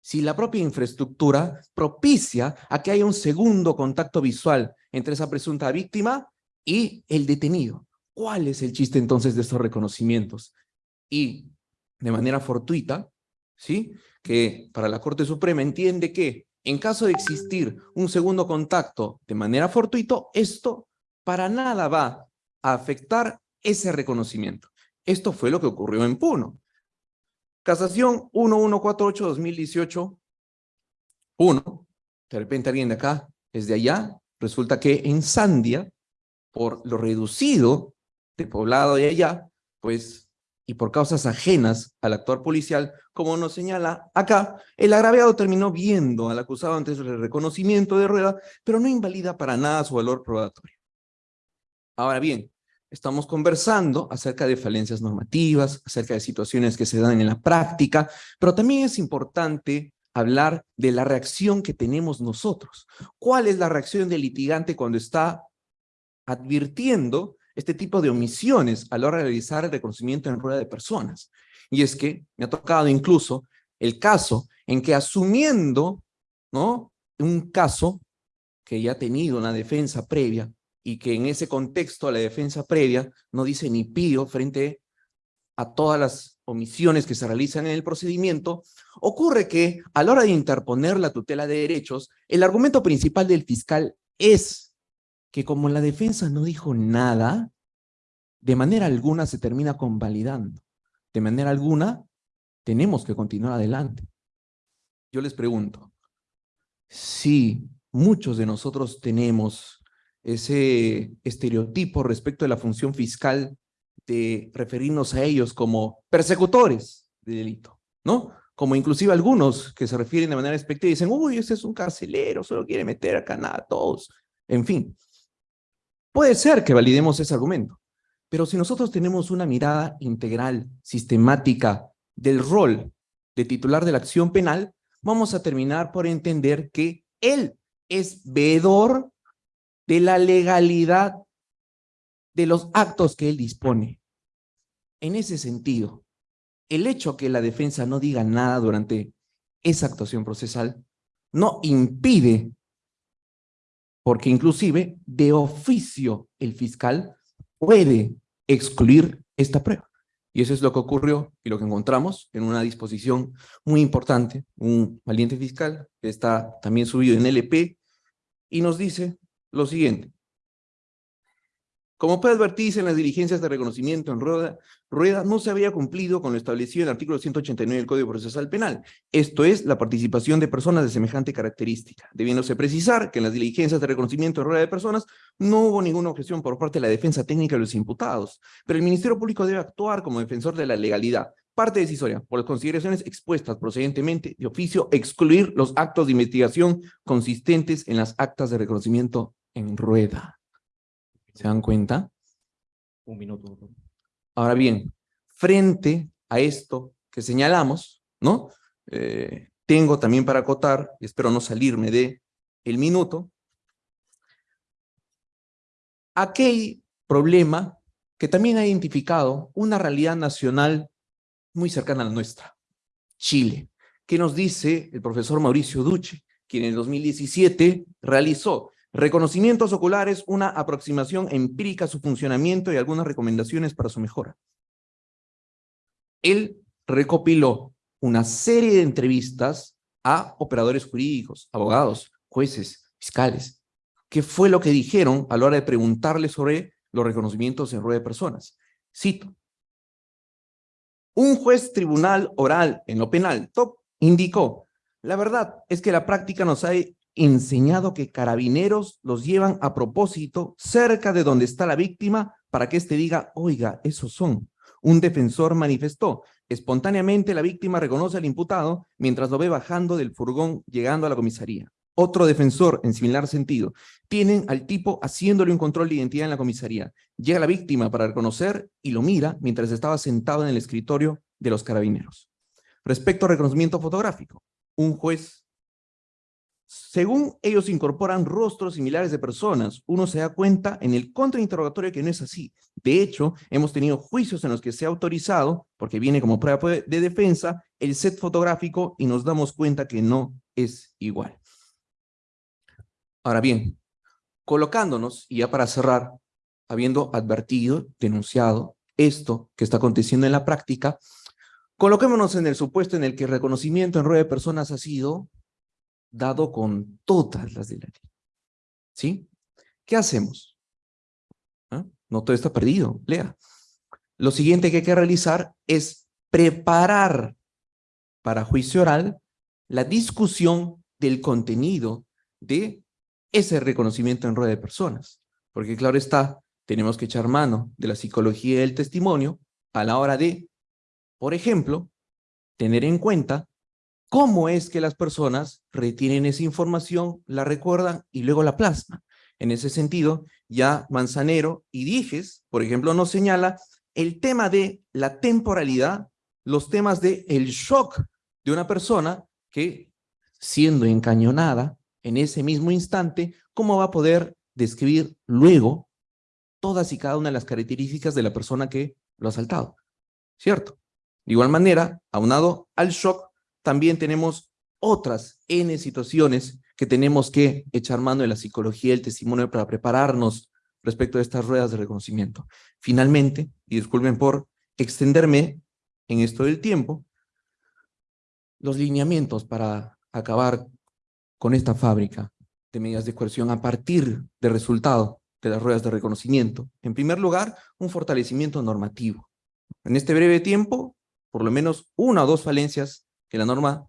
Si la propia infraestructura propicia a que haya un segundo contacto visual entre esa presunta víctima y el detenido. ¿Cuál es el chiste entonces de estos reconocimientos? Y de manera fortuita, ¿sí? que para la Corte Suprema entiende que en caso de existir un segundo contacto de manera fortuito, esto para nada va a afectar ese reconocimiento. Esto fue lo que ocurrió en Puno. Casación 1148-2018, Puno. De repente alguien de acá, desde allá, resulta que en Sandia por lo reducido de poblado de allá, pues, y por causas ajenas al actuar policial, como nos señala acá, el agraviado terminó viendo al acusado antes del reconocimiento de rueda, pero no invalida para nada su valor probatorio. Ahora bien, estamos conversando acerca de falencias normativas, acerca de situaciones que se dan en la práctica, pero también es importante hablar de la reacción que tenemos nosotros. ¿Cuál es la reacción del litigante cuando está advirtiendo este tipo de omisiones a la hora de realizar el reconocimiento en rueda de personas. Y es que me ha tocado incluso el caso en que asumiendo ¿no? un caso que ya ha tenido una defensa previa y que en ese contexto la defensa previa no dice ni pío frente a todas las omisiones que se realizan en el procedimiento, ocurre que a la hora de interponer la tutela de derechos, el argumento principal del fiscal es que como la defensa no dijo nada, de manera alguna se termina convalidando. De manera alguna, tenemos que continuar adelante. Yo les pregunto, si muchos de nosotros tenemos ese estereotipo respecto de la función fiscal de referirnos a ellos como persecutores de delito, ¿no? Como inclusive algunos que se refieren de manera expectativa y dicen, uy, ese es un carcelero, solo quiere meter acá nada a todos. En fin, Puede ser que validemos ese argumento, pero si nosotros tenemos una mirada integral, sistemática del rol de titular de la acción penal, vamos a terminar por entender que él es veedor de la legalidad de los actos que él dispone. En ese sentido, el hecho que la defensa no diga nada durante esa actuación procesal no impide porque inclusive de oficio el fiscal puede excluir esta prueba. Y eso es lo que ocurrió y lo que encontramos en una disposición muy importante, un valiente fiscal que está también subido en LP y nos dice lo siguiente. Como puede advertirse en las diligencias de reconocimiento en rueda, rueda no se había cumplido con lo establecido en el artículo 189 del Código Procesal Penal, esto es, la participación de personas de semejante característica, debiéndose precisar que en las diligencias de reconocimiento en rueda de personas no hubo ninguna objeción por parte de la defensa técnica de los imputados, pero el Ministerio Público debe actuar como defensor de la legalidad, parte decisoria, por las consideraciones expuestas procedentemente de oficio, excluir los actos de investigación consistentes en las actas de reconocimiento en rueda. ¿Se dan cuenta? Un minuto. Ahora bien, frente a esto que señalamos, ¿no? Eh, tengo también para acotar, y espero no salirme de el minuto, aquel problema que también ha identificado una realidad nacional muy cercana a la nuestra, Chile, que nos dice el profesor Mauricio Duche, quien en 2017 realizó Reconocimientos oculares, una aproximación empírica a su funcionamiento y algunas recomendaciones para su mejora. Él recopiló una serie de entrevistas a operadores jurídicos, abogados, jueces, fiscales. ¿Qué fue lo que dijeron a la hora de preguntarle sobre los reconocimientos en rueda de personas? Cito. Un juez tribunal oral en lo penal, top, indicó, la verdad es que la práctica nos ha enseñado que carabineros los llevan a propósito cerca de donde está la víctima para que éste diga, oiga, esos son. Un defensor manifestó, espontáneamente la víctima reconoce al imputado mientras lo ve bajando del furgón llegando a la comisaría. Otro defensor, en similar sentido, tienen al tipo haciéndole un control de identidad en la comisaría. Llega la víctima para reconocer y lo mira mientras estaba sentado en el escritorio de los carabineros. Respecto al reconocimiento fotográfico, un juez según ellos incorporan rostros similares de personas, uno se da cuenta en el contrainterrogatorio que no es así. De hecho, hemos tenido juicios en los que se ha autorizado, porque viene como prueba de defensa, el set fotográfico y nos damos cuenta que no es igual. Ahora bien, colocándonos, y ya para cerrar, habiendo advertido, denunciado esto que está aconteciendo en la práctica, coloquémonos en el supuesto en el que el reconocimiento en rueda de personas ha sido dado con todas las de la ley. ¿Sí? ¿Qué hacemos? ¿Ah? No todo está perdido, lea. Lo siguiente que hay que realizar es preparar para juicio oral la discusión del contenido de ese reconocimiento en rueda de personas. Porque claro está, tenemos que echar mano de la psicología del testimonio a la hora de, por ejemplo, tener en cuenta cómo es que las personas retienen esa información, la recuerdan y luego la plasman. En ese sentido, ya Manzanero y Dijes, por ejemplo, nos señala el tema de la temporalidad, los temas de el shock de una persona que, siendo encañonada en ese mismo instante, cómo va a poder describir luego todas y cada una de las características de la persona que lo ha asaltado. ¿Cierto? De igual manera, aunado al shock, también tenemos otras N situaciones que tenemos que echar mano de la psicología del testimonio para prepararnos respecto a estas ruedas de reconocimiento. Finalmente, y disculpen por extenderme en esto del tiempo, los lineamientos para acabar con esta fábrica de medidas de coerción a partir del resultado de las ruedas de reconocimiento. En primer lugar, un fortalecimiento normativo. En este breve tiempo, por lo menos una o dos falencias que la norma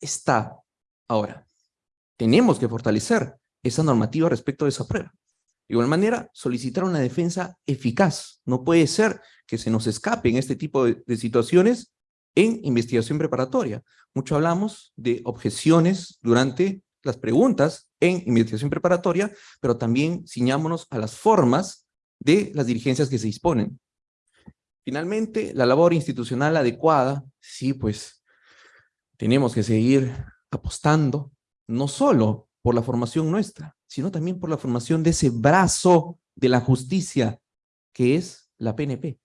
está. Ahora, tenemos que fortalecer esa normativa respecto de esa prueba. De igual manera, solicitar una defensa eficaz. No puede ser que se nos escape en este tipo de, situaciones en investigación preparatoria. Mucho hablamos de objeciones durante las preguntas en investigación preparatoria, pero también ciñámonos a las formas de las diligencias que se disponen. Finalmente, la labor institucional adecuada, sí, pues tenemos que seguir apostando, no solo por la formación nuestra, sino también por la formación de ese brazo de la justicia que es la PNP.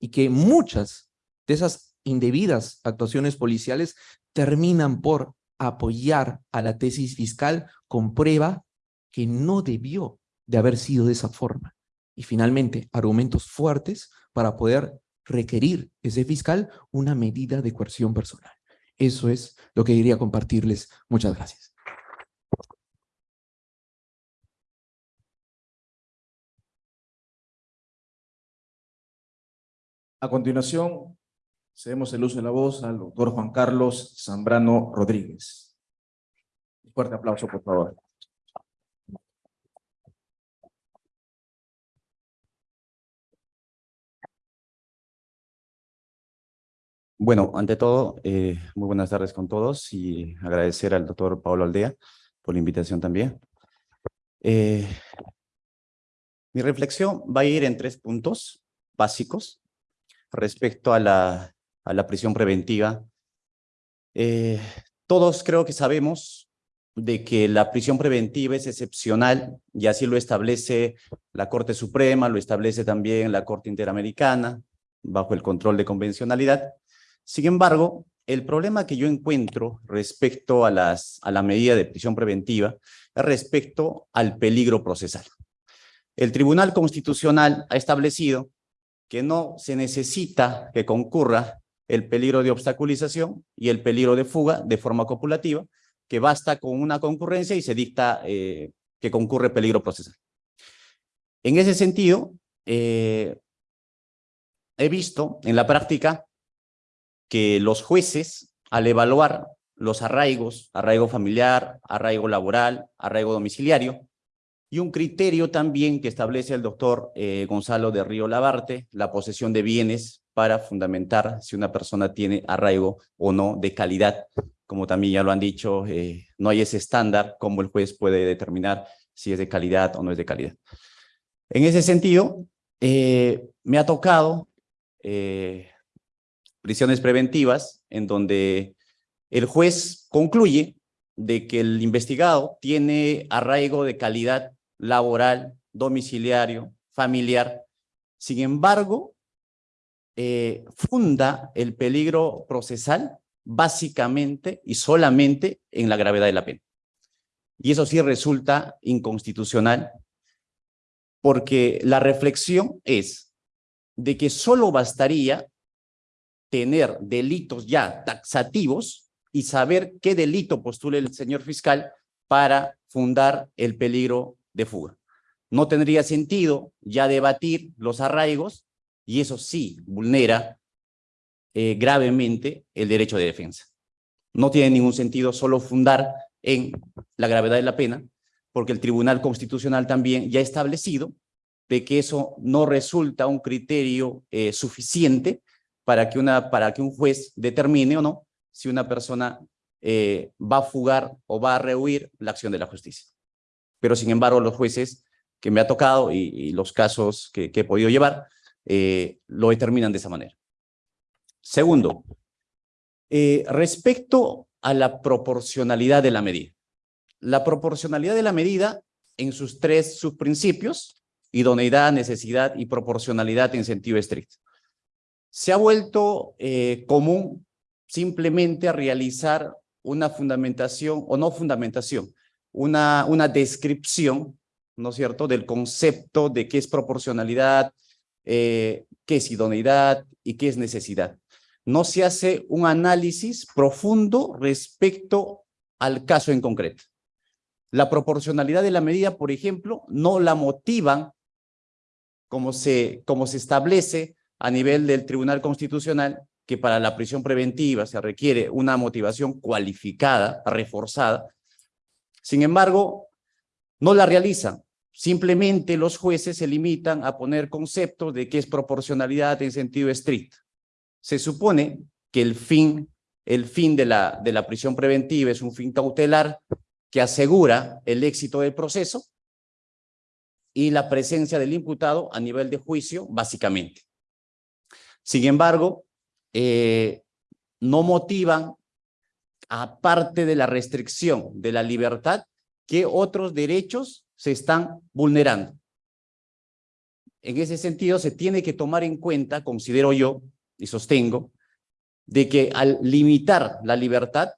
Y que muchas de esas indebidas actuaciones policiales terminan por apoyar a la tesis fiscal con prueba que no debió de haber sido de esa forma. Y finalmente, argumentos fuertes para poder requerir ese fiscal una medida de coerción personal. Eso es lo que quería compartirles. Muchas gracias. A continuación, cedemos el uso de la voz al doctor Juan Carlos Zambrano Rodríguez. Un fuerte aplauso, por favor. Bueno, ante todo, eh, muy buenas tardes con todos y agradecer al doctor Pablo Aldea por la invitación también. Eh, mi reflexión va a ir en tres puntos básicos respecto a la, prisión preventiva. Eh, todos creo que sabemos de que la prisión preventiva es excepcional y así lo establece la Corte Suprema, lo establece también la Corte Interamericana, bajo el control de convencionalidad. Sin embargo, el problema que yo encuentro respecto a, la medida de prisión preventiva es respecto al peligro procesal. El Tribunal Constitucional ha establecido que no se necesita que concurra el peligro de obstaculización y el peligro de fuga de forma copulativa, que basta con una concurrencia y se dicta eh, que concurre peligro procesal. En ese sentido, eh, he visto en la práctica que los jueces, al evaluar los arraigos, arraigo familiar, arraigo laboral, arraigo domiciliario, y un criterio también que establece el doctor eh, Gonzalo de Río Labarte, la posesión de bienes para fundamentar si una persona tiene arraigo o no de calidad. Como también ya lo han dicho, eh, no hay ese estándar como el juez puede determinar si es de calidad o no es de calidad. En ese sentido, eh, me ha tocado prisiones preventivas, en donde el juez concluye de que el investigado tiene arraigo de calidad laboral, domiciliario, familiar. Sin embargo, eh, funda el peligro procesal básicamente y solamente en la gravedad de la pena. Y eso sí resulta inconstitucional porque la reflexión es de que solo bastaría tener delitos ya taxativos y saber qué delito postule el señor fiscal para fundar el peligro de fuga. No tendría sentido ya debatir los arraigos y eso sí vulnera eh, gravemente el derecho de defensa. No tiene ningún sentido solo fundar en la gravedad de la pena, porque el Tribunal Constitucional también ya ha establecido de que eso no resulta un criterio eh, suficiente para que, una, para que un juez determine o no si una persona eh, va a fugar o va a rehuir la acción de la justicia. Pero sin embargo, los jueces que me ha tocado y, los casos que, he podido llevar, eh, lo determinan de esa manera. Segundo, eh, respecto a la proporcionalidad de la medida. La proporcionalidad de la medida en sus tres subprincipios, idoneidad, necesidad y proporcionalidad en sentido estricto se ha vuelto eh, común simplemente realizar una fundamentación o no fundamentación, una, una descripción, ¿no es cierto?, del concepto de qué es proporcionalidad, eh, qué es idoneidad y qué es necesidad. No se hace un análisis profundo respecto al caso en concreto. La proporcionalidad de la medida, por ejemplo, no la motivan como se, como se establece a nivel del Tribunal Constitucional que para la prisión preventiva se requiere una motivación cualificada, reforzada. Sin embargo, no la realizan. Simplemente los jueces se limitan a poner conceptos de qué es proporcionalidad en sentido estricto. Se supone que el fin, el fin de la, de la prisión preventiva es un fin cautelar que asegura el éxito del proceso y la presencia del imputado a nivel de juicio, básicamente. Sin embargo, eh, no motivan, aparte de la restricción de la libertad, que otros derechos se están vulnerando. En ese sentido, se tiene que tomar en cuenta, considero yo, y sostengo, de que al limitar la libertad,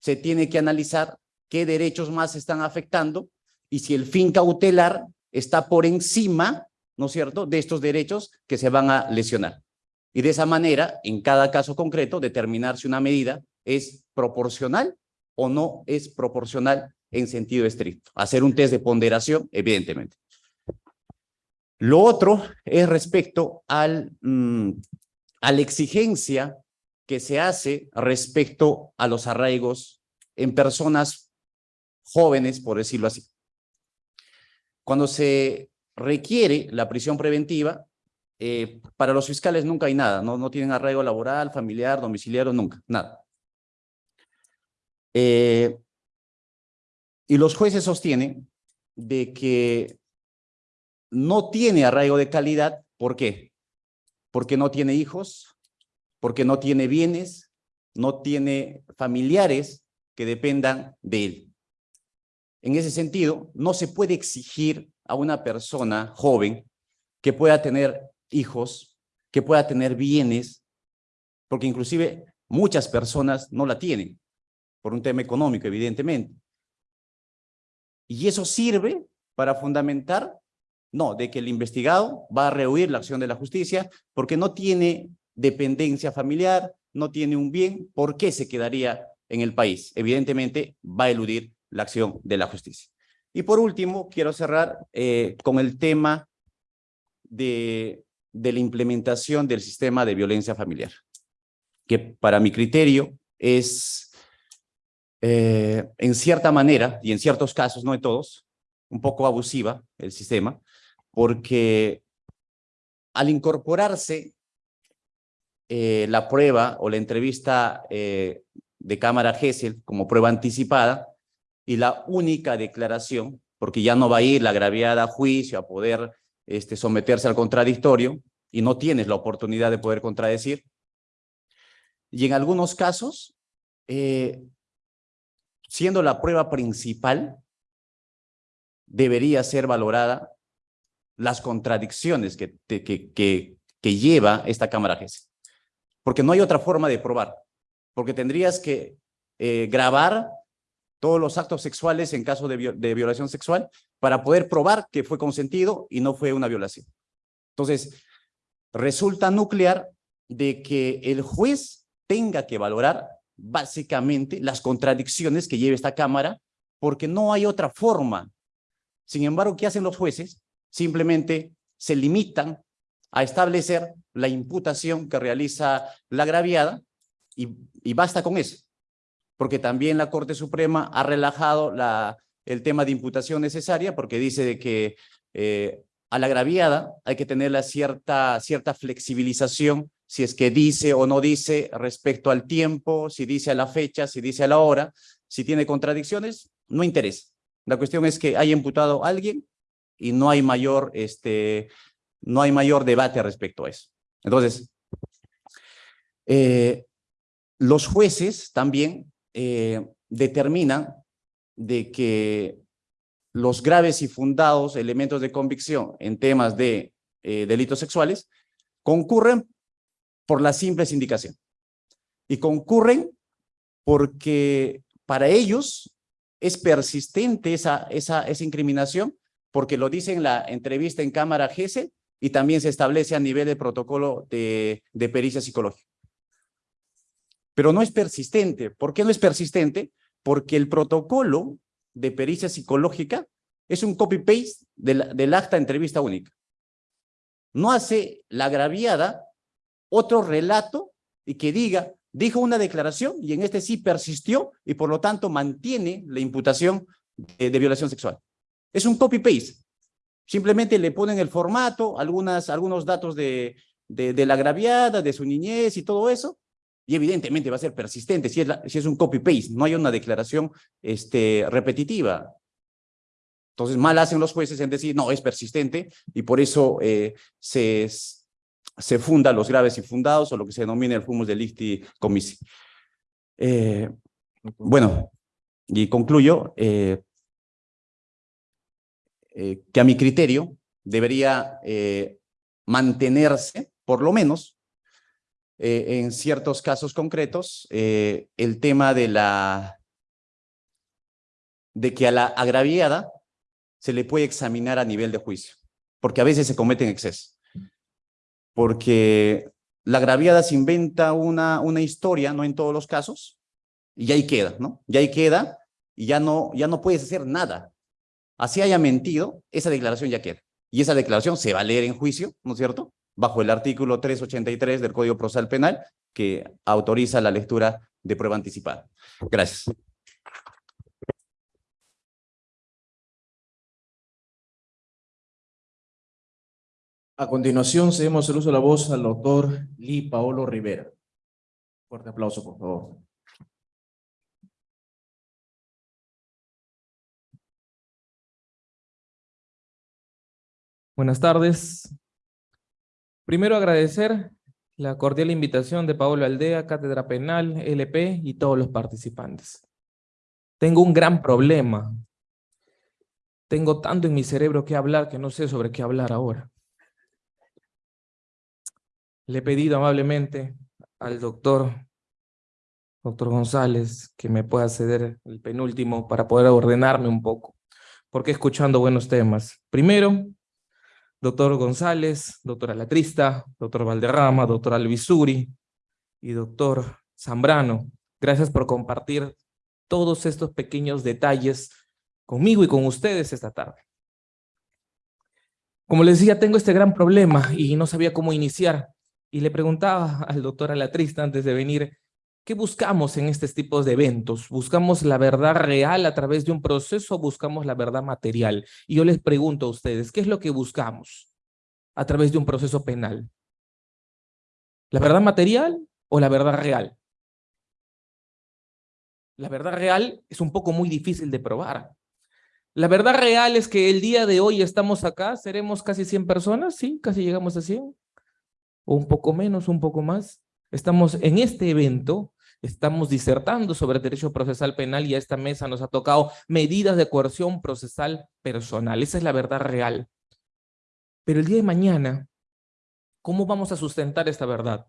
se tiene que analizar qué derechos más están afectando y si el fin cautelar está por encima, ¿no es cierto?, de estos derechos que se van a lesionar. Y de esa manera, en cada caso concreto, determinar si una medida es proporcional o no es proporcional en sentido estricto. Hacer un test de ponderación, evidentemente. Lo otro es respecto al, mm, a la exigencia que se hace respecto a los arraigos en personas jóvenes, por decirlo así. Cuando se requiere la prisión preventiva, eh, para los fiscales nunca hay nada, no, no tienen arraigo laboral, familiar, domiciliario, nunca, nada. Eh, y los jueces sostienen de que no tiene arraigo de calidad, ¿por qué? Porque no tiene hijos, porque no tiene bienes, no tiene familiares que dependan de él. En ese sentido, no se puede exigir a una persona joven que pueda tener hijos, que pueda tener bienes, porque inclusive muchas personas no la tienen, por un tema económico, evidentemente. Y eso sirve para fundamentar, no, de que el investigado va a rehuir la acción de la justicia porque no tiene dependencia familiar, no tiene un bien, ¿por qué se quedaría en el país? Evidentemente va a eludir la acción de la justicia. Y por último, quiero cerrar eh, con el tema de, de la implementación del sistema de violencia familiar, que para mi criterio es, eh, en cierta manera, y en ciertos casos, no en todos, un poco abusiva el sistema, porque al incorporarse eh, la prueba o la entrevista de cámara GESEL como prueba anticipada, y la única declaración, porque ya no va a ir la agraviada a juicio a poder este, someterse al contradictorio y no tienes la oportunidad de poder contradecir. Y en algunos casos, eh, siendo la prueba principal, debería ser valorada las contradicciones que, que, que, lleva esta Cámara GES. Porque no hay otra forma de probar. Porque tendrías que eh, grabar todos los actos sexuales en caso de, violación sexual para poder probar que fue consentido y no fue una violación. Entonces, resulta nuclear de que el juez tenga que valorar básicamente las contradicciones que lleva esta Cámara porque no hay otra forma. Sin embargo, ¿qué hacen los jueces? Simplemente se limitan a establecer la imputación que realiza la agraviada y, y basta con eso porque también la Corte Suprema ha relajado la, el tema de imputación necesaria, porque dice de que eh, a la agraviada hay que tener la cierta, cierta flexibilización, si es que dice o no dice respecto al tiempo, si dice a la fecha, si dice a la hora, si tiene contradicciones, no interesa. La cuestión es que haya imputado a alguien y no hay mayor, este, no hay mayor debate respecto a eso. Entonces, eh, los jueces también eh, determina de que los graves y fundados elementos de convicción en temas de eh, delitos sexuales concurren por la simple sindicación. Y concurren porque para ellos es persistente esa, esa, esa incriminación, porque lo dice en la entrevista en Cámara GESE y también se establece a nivel de protocolo de, de pericia psicológica pero no es persistente. ¿Por qué no es persistente? Porque el protocolo de pericia psicológica es un copy-paste del, del acta entrevista única. No hace la agraviada otro relato y que diga, dijo una declaración y en este sí persistió y por lo tanto mantiene la imputación de, violación sexual. Es un copy-paste. Simplemente le ponen el formato, algunas, algunos datos de, de, de la agraviada, de su niñez y todo eso, y evidentemente va a ser persistente si es, si es un copy-paste, no hay una declaración este, repetitiva. Entonces, mal hacen los jueces en decir, no, es persistente, y por eso eh, se, se funda los graves y fundados, o lo que se denomina el fumus delicti commisi. Eh, bueno, y concluyo eh, que a mi criterio debería mantenerse, por lo menos, eh, en ciertos casos concretos, eh, el tema de la de que a la agraviada se le puede examinar a nivel de juicio, porque a veces se cometen excesos. Porque la agraviada se inventa una, una historia, no en todos los casos, y ahí queda, ¿no? Y ahí queda, y ya no, ya no puedes hacer nada. Así haya mentido, esa declaración ya queda. Y esa declaración se va a leer en juicio, ¿no es cierto? Bajo el artículo 383 del Código Procesal Penal, que autoriza la lectura de prueba anticipada. Gracias. A continuación, cedemos el uso de la voz al doctor Lee Paolo Rivera. Fuerte aplauso, por favor. Buenas tardes. Primero agradecer la cordial invitación de Pablo Aldea, Cátedra Penal, LP y todos los participantes. Tengo un gran problema. Tengo tanto en mi cerebro que hablar que no sé sobre qué hablar ahora. Le he pedido amablemente al doctor, doctor González, que me pueda ceder el penúltimo para poder ordenarme un poco, porque escuchando buenos temas. Primero, doctor González, doctora Latrista, doctor Valderrama, doctor Alvisuri y doctor Zambrano. Gracias por compartir todos estos pequeños detalles conmigo y con ustedes esta tarde. Como les decía, tengo este gran problema y no sabía cómo iniciar. Y le preguntaba al doctor Alatrista antes de venir, ¿qué buscamos en estos tipos de eventos? ¿Buscamos la verdad real a través de un proceso o buscamos la verdad material? Y yo les pregunto a ustedes, ¿qué es lo que buscamos a través de un proceso penal? ¿La verdad material o la verdad real? La verdad real es un poco muy difícil de probar. La verdad real es que el día de hoy estamos acá, seremos casi 100 personas, sí, casi llegamos a 100 o un poco menos, un poco más. Estamos en este evento, estamos disertando sobre derecho procesal penal y a esta mesa nos ha tocado medidas de coerción procesal personal. Esa es la verdad real. Pero el día de mañana, ¿cómo vamos a sustentar esta verdad?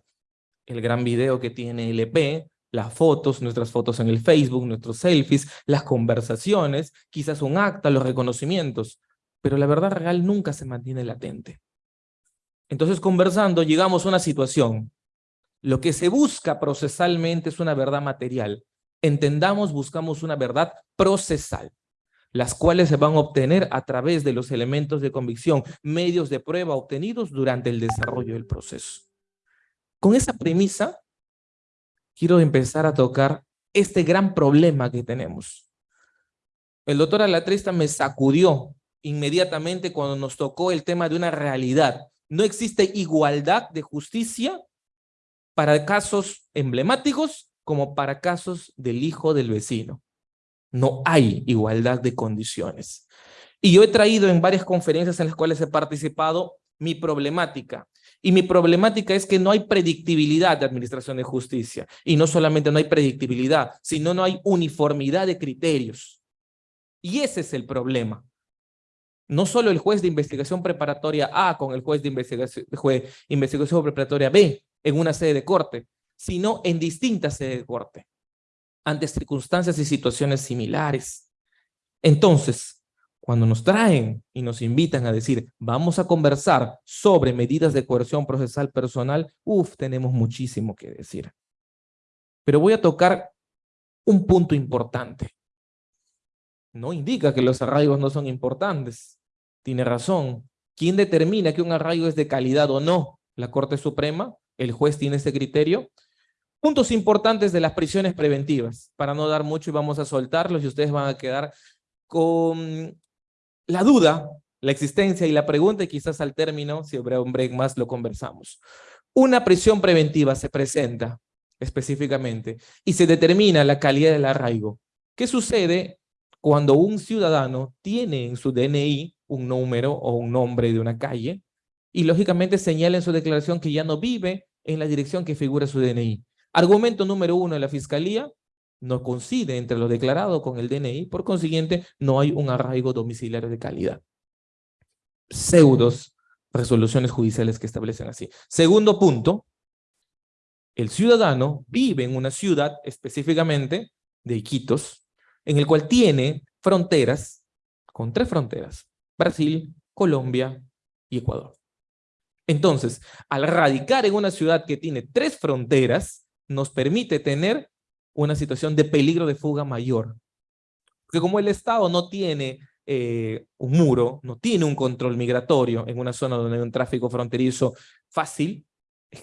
El gran video que tiene el EP, las fotos, nuestras fotos en el Facebook, nuestros selfies, las conversaciones, quizás un acta, los reconocimientos. Pero la verdad real nunca se mantiene latente. Entonces, conversando, llegamos a una situación. Lo que se busca procesalmente es una verdad material. Entendamos, buscamos una verdad procesal, las cuales se van a obtener a través de los elementos de convicción, medios de prueba obtenidos durante el desarrollo del proceso. Con esa premisa, quiero empezar a tocar este gran problema que tenemos. El doctor Alatrista me sacudió inmediatamente cuando nos tocó el tema de una realidad no existe igualdad de justicia para casos emblemáticos como para casos del hijo del vecino. No hay igualdad de condiciones. Y yo he traído en varias conferencias en las cuales he participado mi problemática. Y mi problemática es que no hay predictibilidad de administración de justicia. Y no solamente no hay predictibilidad, sino no hay uniformidad de criterios. Y ese es el problema no solo el juez de investigación preparatoria A con el juez de investigación, investigación preparatoria B en una sede de corte, sino en distintas sedes de corte, ante circunstancias y situaciones similares. Entonces, cuando nos traen y nos invitan a decir, vamos a conversar sobre medidas de coerción procesal personal, uff, tenemos muchísimo que decir. Pero voy a tocar un punto importante no indica que los arraigos no son importantes. Tiene razón. ¿Quién determina que un arraigo es de calidad o no? ¿La Corte Suprema? ¿El juez tiene ese criterio? Puntos importantes de las prisiones preventivas. Para no dar mucho y vamos a soltarlos y ustedes van a quedar con la duda, la existencia y la pregunta y quizás al término, si habrá un break más, lo conversamos. Una prisión preventiva se presenta específicamente y se determina la calidad del arraigo. ¿Qué sucede cuando un ciudadano tiene en su DNI un número o un nombre de una calle y lógicamente señala en su declaración que ya no vive en la dirección que figura su DNI. Argumento número uno de la Fiscalía, no coincide entre lo declarado con el DNI, por consiguiente no hay un arraigo domiciliario de calidad. Pseudos resoluciones judiciales que establecen así. Segundo punto, el ciudadano vive en una ciudad específicamente de Iquitos, en el cual tiene fronteras con tres fronteras, Brasil, Colombia y Ecuador. Entonces, al radicar en una ciudad que tiene tres fronteras, nos permite tener una situación de peligro de fuga mayor. Porque como el Estado no tiene eh, un muro, no tiene un control migratorio en una zona donde hay un tráfico fronterizo fácil,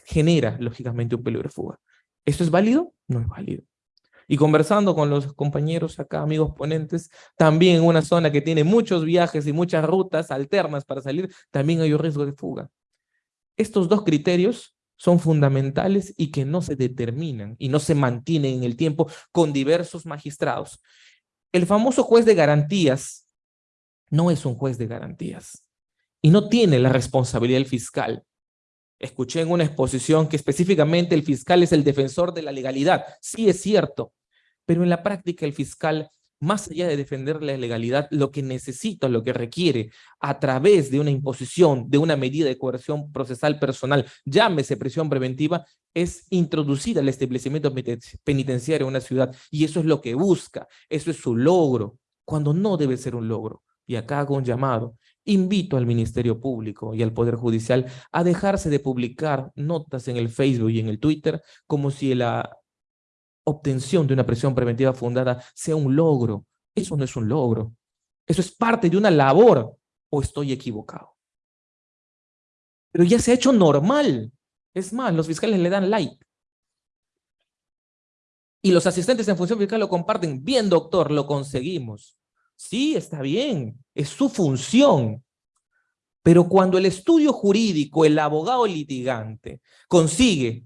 genera lógicamente un peligro de fuga. ¿Esto es válido? No es válido. Y conversando con los compañeros acá, amigos ponentes, también en una zona que tiene muchos viajes y muchas rutas alternas para salir, también hay un riesgo de fuga. Estos dos criterios son fundamentales y que no se determinan y no se mantienen en el tiempo con diversos magistrados. El famoso juez de garantías no es un juez de garantías y no tiene la responsabilidad del fiscal. Escuché en una exposición que específicamente el fiscal es el defensor de la legalidad. Sí es cierto, pero en la práctica el fiscal más allá de defender la legalidad, lo que necesita, lo que requiere, a través de una imposición, de una medida de coerción procesal personal, llámese prisión preventiva, es introducir al establecimiento penitenciario en una ciudad. Y eso es lo que busca, eso es su logro, cuando no debe ser un logro. Y acá hago un llamado. Invito al Ministerio Público y al Poder Judicial a dejarse de publicar notas en el Facebook y en el Twitter como si la obtención de una prisión preventiva fundada sea un logro. Eso no es un logro. Eso es parte de una labor o estoy equivocado. Pero ya se ha hecho normal. Es más, los fiscales le dan like. Y los asistentes en función fiscal lo comparten. Bien, doctor, lo conseguimos. Sí, está bien. Es su función. Pero cuando el estudio jurídico, el abogado litigante, consigue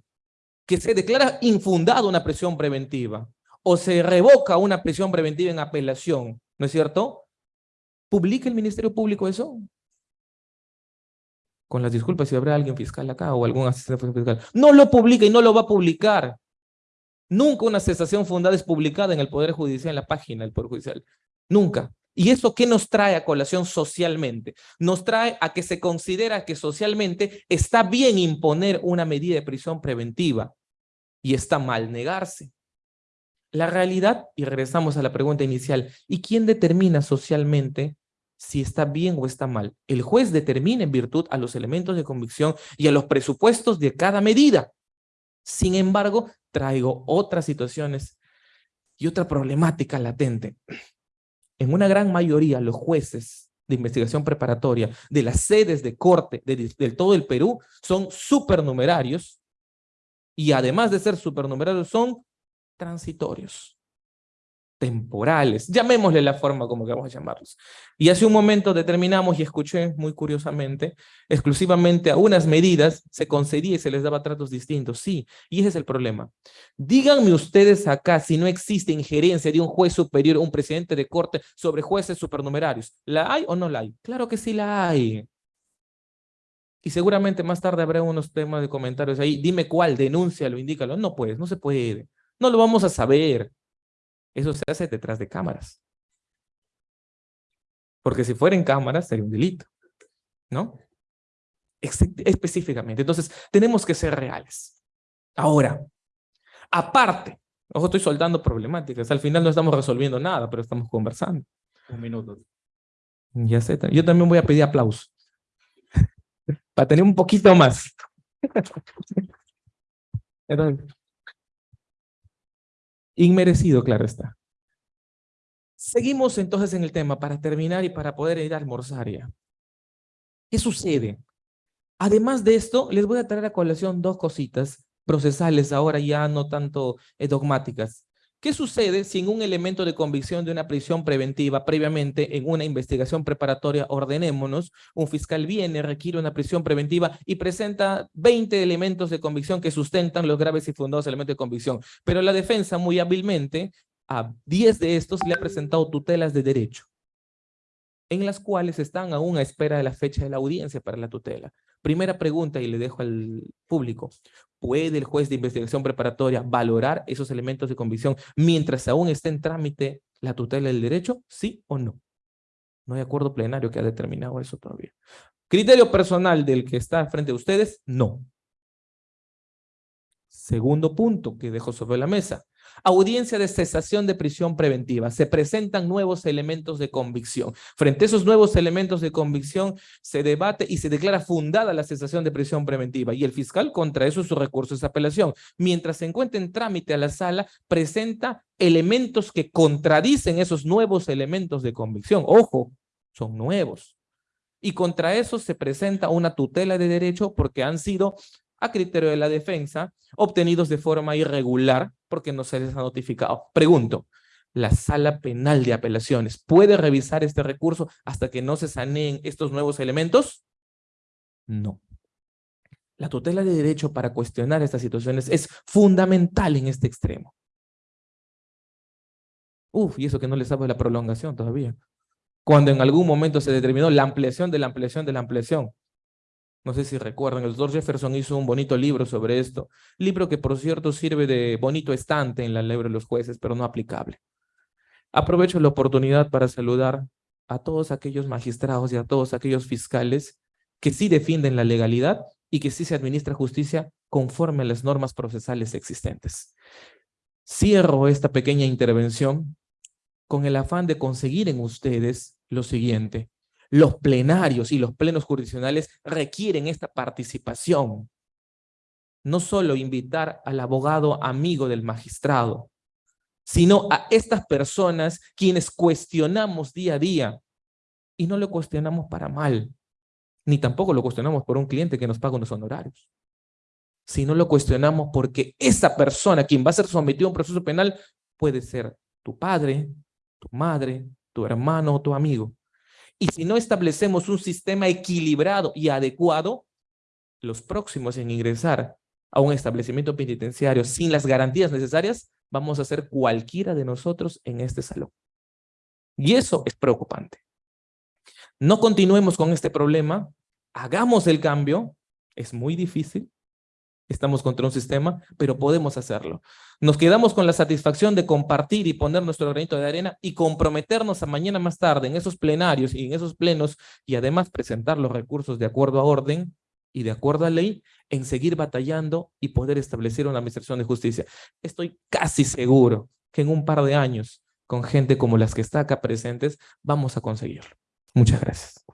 que se declara infundada una prisión preventiva o se revoca una prisión preventiva en apelación, ¿no es cierto? ¿Publica el Ministerio Público eso? Con las disculpas si habrá alguien fiscal acá o algún asistente fiscal. No lo publica y no lo va a publicar. Nunca una cesación fundada es publicada en el Poder Judicial, en la página del Poder Judicial. Nunca. ¿Y eso qué nos trae a colación socialmente? Nos trae a que se considera que socialmente está bien imponer una medida de prisión preventiva y está mal negarse. La realidad, y regresamos a la pregunta inicial, ¿y quién determina socialmente si está bien o está mal? El juez determina en virtud a los elementos de convicción y a los presupuestos de cada medida. Sin embargo, traigo otras situaciones y otra problemática latente. En una gran mayoría, los jueces de investigación preparatoria de las sedes de corte de, todo el Perú son supernumerarios y además de ser supernumerarios, son transitorios, temporales, llamémosle la forma como queramos llamarlos. Y hace un momento determinamos y escuché muy curiosamente, exclusivamente a unas medidas se concedía y se les daba tratos distintos, sí, y ese es el problema. Díganme ustedes acá si no existe injerencia de un juez superior, un presidente de corte sobre jueces supernumerarios. ¿La hay o no la hay? Claro que sí la hay. Y seguramente más tarde habrá unos temas de comentarios ahí. Dime cuál, denúncialo, indícalo. No puedes, no se puede. No lo vamos a saber. Eso se hace detrás de cámaras. Porque si fuera en cámaras sería un delito. ¿No? específicamente. Entonces, tenemos que ser reales. Ahora, aparte, ojo, estoy soltando problemáticas. Al final no estamos resolviendo nada, pero estamos conversando. Un minuto. Ya sé. Yo también voy a pedir aplausos para tener un poquito más. Inmerecido, claro está. Seguimos entonces en el tema para terminar y para poder ir a almorzar ya. ¿Qué sucede? Además de esto, les voy a traer a colación dos cositas procesales, ahora ya no tanto eh, dogmáticas. ¿Qué sucede si en un elemento de convicción de una prisión preventiva previamente en una investigación preparatoria, ordenémonos, un fiscal viene, requiere una prisión preventiva y presenta 20 elementos de convicción que sustentan los graves y fundados elementos de convicción, pero la defensa muy hábilmente a 10 de estos le ha presentado tutelas de derecho, en las cuales están aún a espera de la fecha de la audiencia para la tutela. Primera pregunta y le dejo al público. ¿Puede el juez de investigación preparatoria valorar esos elementos de convicción mientras aún esté en trámite la tutela del derecho? ¿Sí o no? No hay acuerdo plenario que ha determinado eso todavía. Criterio personal del que está frente a ustedes, no. Segundo punto que dejo sobre la mesa. Audiencia de cesación de prisión preventiva. Se presentan nuevos elementos de convicción. Frente a esos nuevos elementos de convicción se debate y se declara fundada la cesación de prisión preventiva y el fiscal contra eso su recurso es apelación. Mientras se encuentra en trámite a la sala, presenta elementos que contradicen esos nuevos elementos de convicción. Ojo, son nuevos. Y contra eso se presenta una tutela de derecho porque han sido a criterio de la defensa, obtenidos de forma irregular porque no se les ha notificado. Pregunto, ¿la sala penal de apelaciones puede revisar este recurso hasta que no se saneen estos nuevos elementos? No. La tutela de derecho para cuestionar estas situaciones es fundamental en este extremo. Uf, y eso que no le sabe la prolongación todavía. Cuando en algún momento se determinó la ampliación de la ampliación de la ampliación. No sé si recuerdan, el doctor Jefferson hizo un bonito libro sobre esto. Libro que, por cierto, sirve de bonito estante en la ley de los jueces, pero no aplicable. Aprovecho la oportunidad para saludar a todos aquellos magistrados y a todos aquellos fiscales que sí defienden la legalidad y que sí se administra justicia conforme a las normas procesales existentes. Cierro esta pequeña intervención con el afán de conseguir en ustedes lo siguiente. Los plenarios y los plenos jurisdiccionales requieren esta participación. No solo invitar al abogado amigo del magistrado, sino a estas personas quienes cuestionamos día a día. Y no lo cuestionamos para mal, ni tampoco lo cuestionamos por un cliente que nos paga unos honorarios. Sino lo cuestionamos porque esa persona, quien va a ser sometido a un proceso penal, puede ser tu padre, tu madre, tu hermano o tu amigo. Y si no establecemos un sistema equilibrado y adecuado, los próximos en ingresar a un establecimiento penitenciario sin las garantías necesarias, vamos a ser cualquiera de nosotros en este salón. Y eso es preocupante. No continuemos con este problema, hagamos el cambio, es muy difícil, estamos contra un sistema, pero podemos hacerlo. Nos quedamos con la satisfacción de compartir y poner nuestro granito de arena y comprometernos a mañana más tarde en esos plenarios y en esos plenos y además presentar los recursos de acuerdo a orden y de acuerdo a ley en seguir batallando y poder establecer una administración de justicia. Estoy casi seguro que en un par de años, con gente como las que está acá presentes, vamos a conseguirlo. Muchas gracias.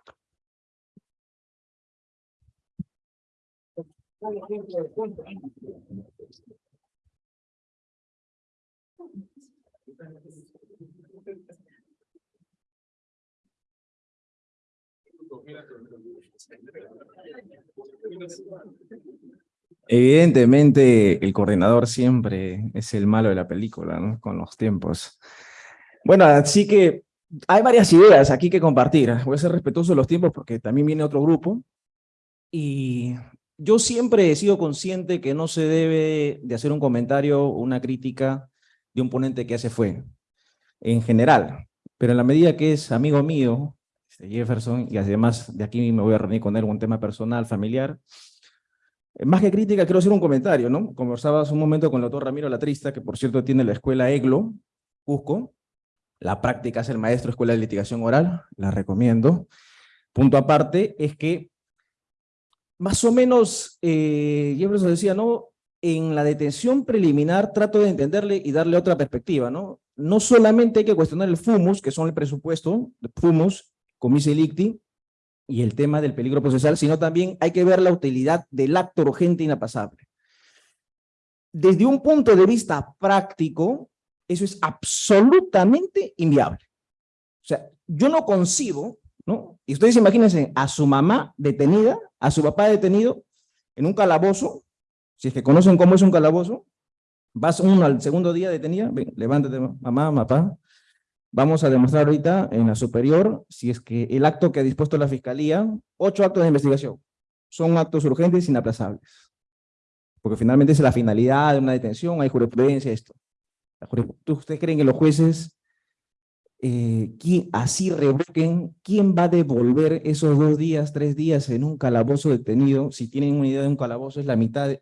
Evidentemente, el coordinador siempre es el malo de la película, ¿no? Con los tiempos. Bueno, así que hay varias ideas aquí que compartir. Voy a ser respetuoso de los tiempos porque también viene otro grupo. Y yo siempre he sido consciente que no se debe de hacer un comentario o una crítica de un ponente que hace fue, en general. Pero en la medida que es amigo mío, este Jefferson, y además de aquí me voy a reunir con él un tema personal, familiar, eh, más que crítica, quiero hacer un comentario, ¿no? Conversaba hace un momento con el doctor Ramiro Latrista, que por cierto tiene la escuela EGLO, Cusco. La práctica es el maestro de escuela de litigación oral, la recomiendo. Punto aparte es que más o menos, eh, Jefferson decía, ¿no? En la detención preliminar trato de entenderle y darle otra perspectiva, ¿no? No solamente hay que cuestionar el FUMUS, que son el presupuesto, FUMUS, comice licti, y el tema del peligro procesal, sino también hay que ver la utilidad del acto urgente inapasable. Desde un punto de vista práctico, eso es absolutamente inviable. O sea, yo no concibo Y ustedes imagínense a su mamá detenida, a su papá detenido, en un calabozo, si es que conocen cómo es un calabozo, vas uno al segundo día detenida, ven, levántate mamá, papá, vamos a demostrar ahorita en la superior si es que el acto que ha dispuesto la fiscalía, ocho actos de investigación, son actos urgentes e inaplazables. Porque finalmente es la finalidad de una detención, hay jurisprudencia, esto. ¿Ustedes creen que los jueces eh, así revoquen, ¿quién va a devolver esos dos días, tres días en un calabozo detenido? Si tienen una idea de un calabozo, es la mitad,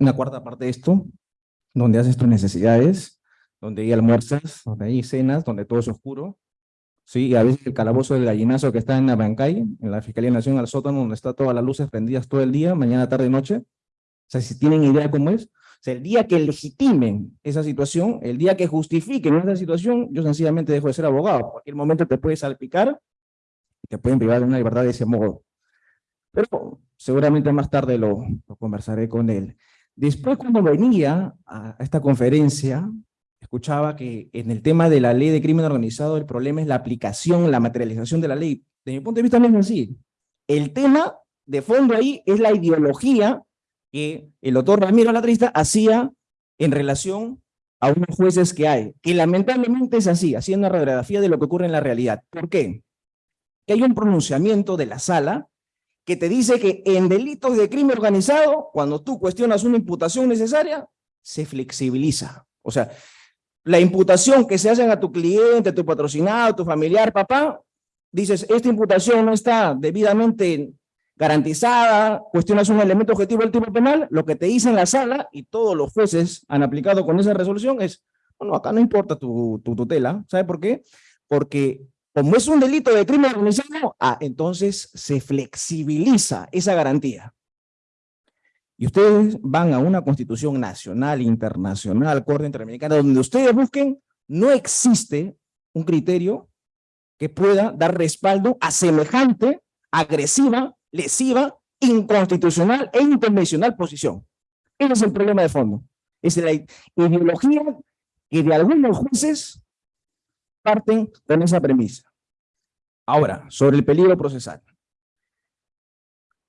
una cuarta parte de esto, donde haces tus necesidades, donde hay almuerzas, donde hay cenas, donde todo es oscuro. Sí, a veces el calabozo del gallinazo que está en Abancay, en la Fiscalía Nacional sótano, donde está todas las luces prendidas todo el día, mañana, tarde, noche. O sea, si tienen idea de cómo es. Sea, el día que legitimen esa situación, el día que justifiquen esa situación, yo sencillamente dejo de ser abogado. En cualquier momento te puedes salpicar y te pueden privar de una libertad de ese modo. Pero seguramente más tarde lo, lo conversaré con él. Después, cuando venía a esta conferencia, escuchaba que en el tema de la ley de crimen organizado, el problema es la aplicación, la materialización de la ley. De mi punto de vista no es así. El tema de fondo ahí es la ideología que el doctor Ramiro Latrista hacía en relación a unos jueces que hay, que lamentablemente es así, haciendo una radiografía de lo que ocurre en la realidad. ¿Por qué? Que hay un pronunciamiento de la sala que te dice que en delitos de crimen organizado, cuando tú cuestionas una imputación necesaria, se flexibiliza. O sea, la imputación que se hacen a tu cliente, a tu patrocinado, a tu familiar, papá, dices, esta imputación no está debidamente garantizada, cuestionas un elemento objetivo del tipo penal, lo que te dice en la sala, y todos los jueces han aplicado con esa resolución, es, bueno, acá no importa tu, tu tutela, ¿sabe por qué? Porque como es un delito de crimen organizado, ah, entonces se flexibiliza esa garantía. Y ustedes van a una constitución nacional, internacional, Corte Interamericana, donde ustedes busquen, no existe un criterio que pueda dar respaldo a semejante, agresiva, lesiva, inconstitucional e intervencional posición. Ese es el problema de fondo. Es la ideología que de algunos jueces parten con esa premisa. Ahora, sobre el peligro procesal.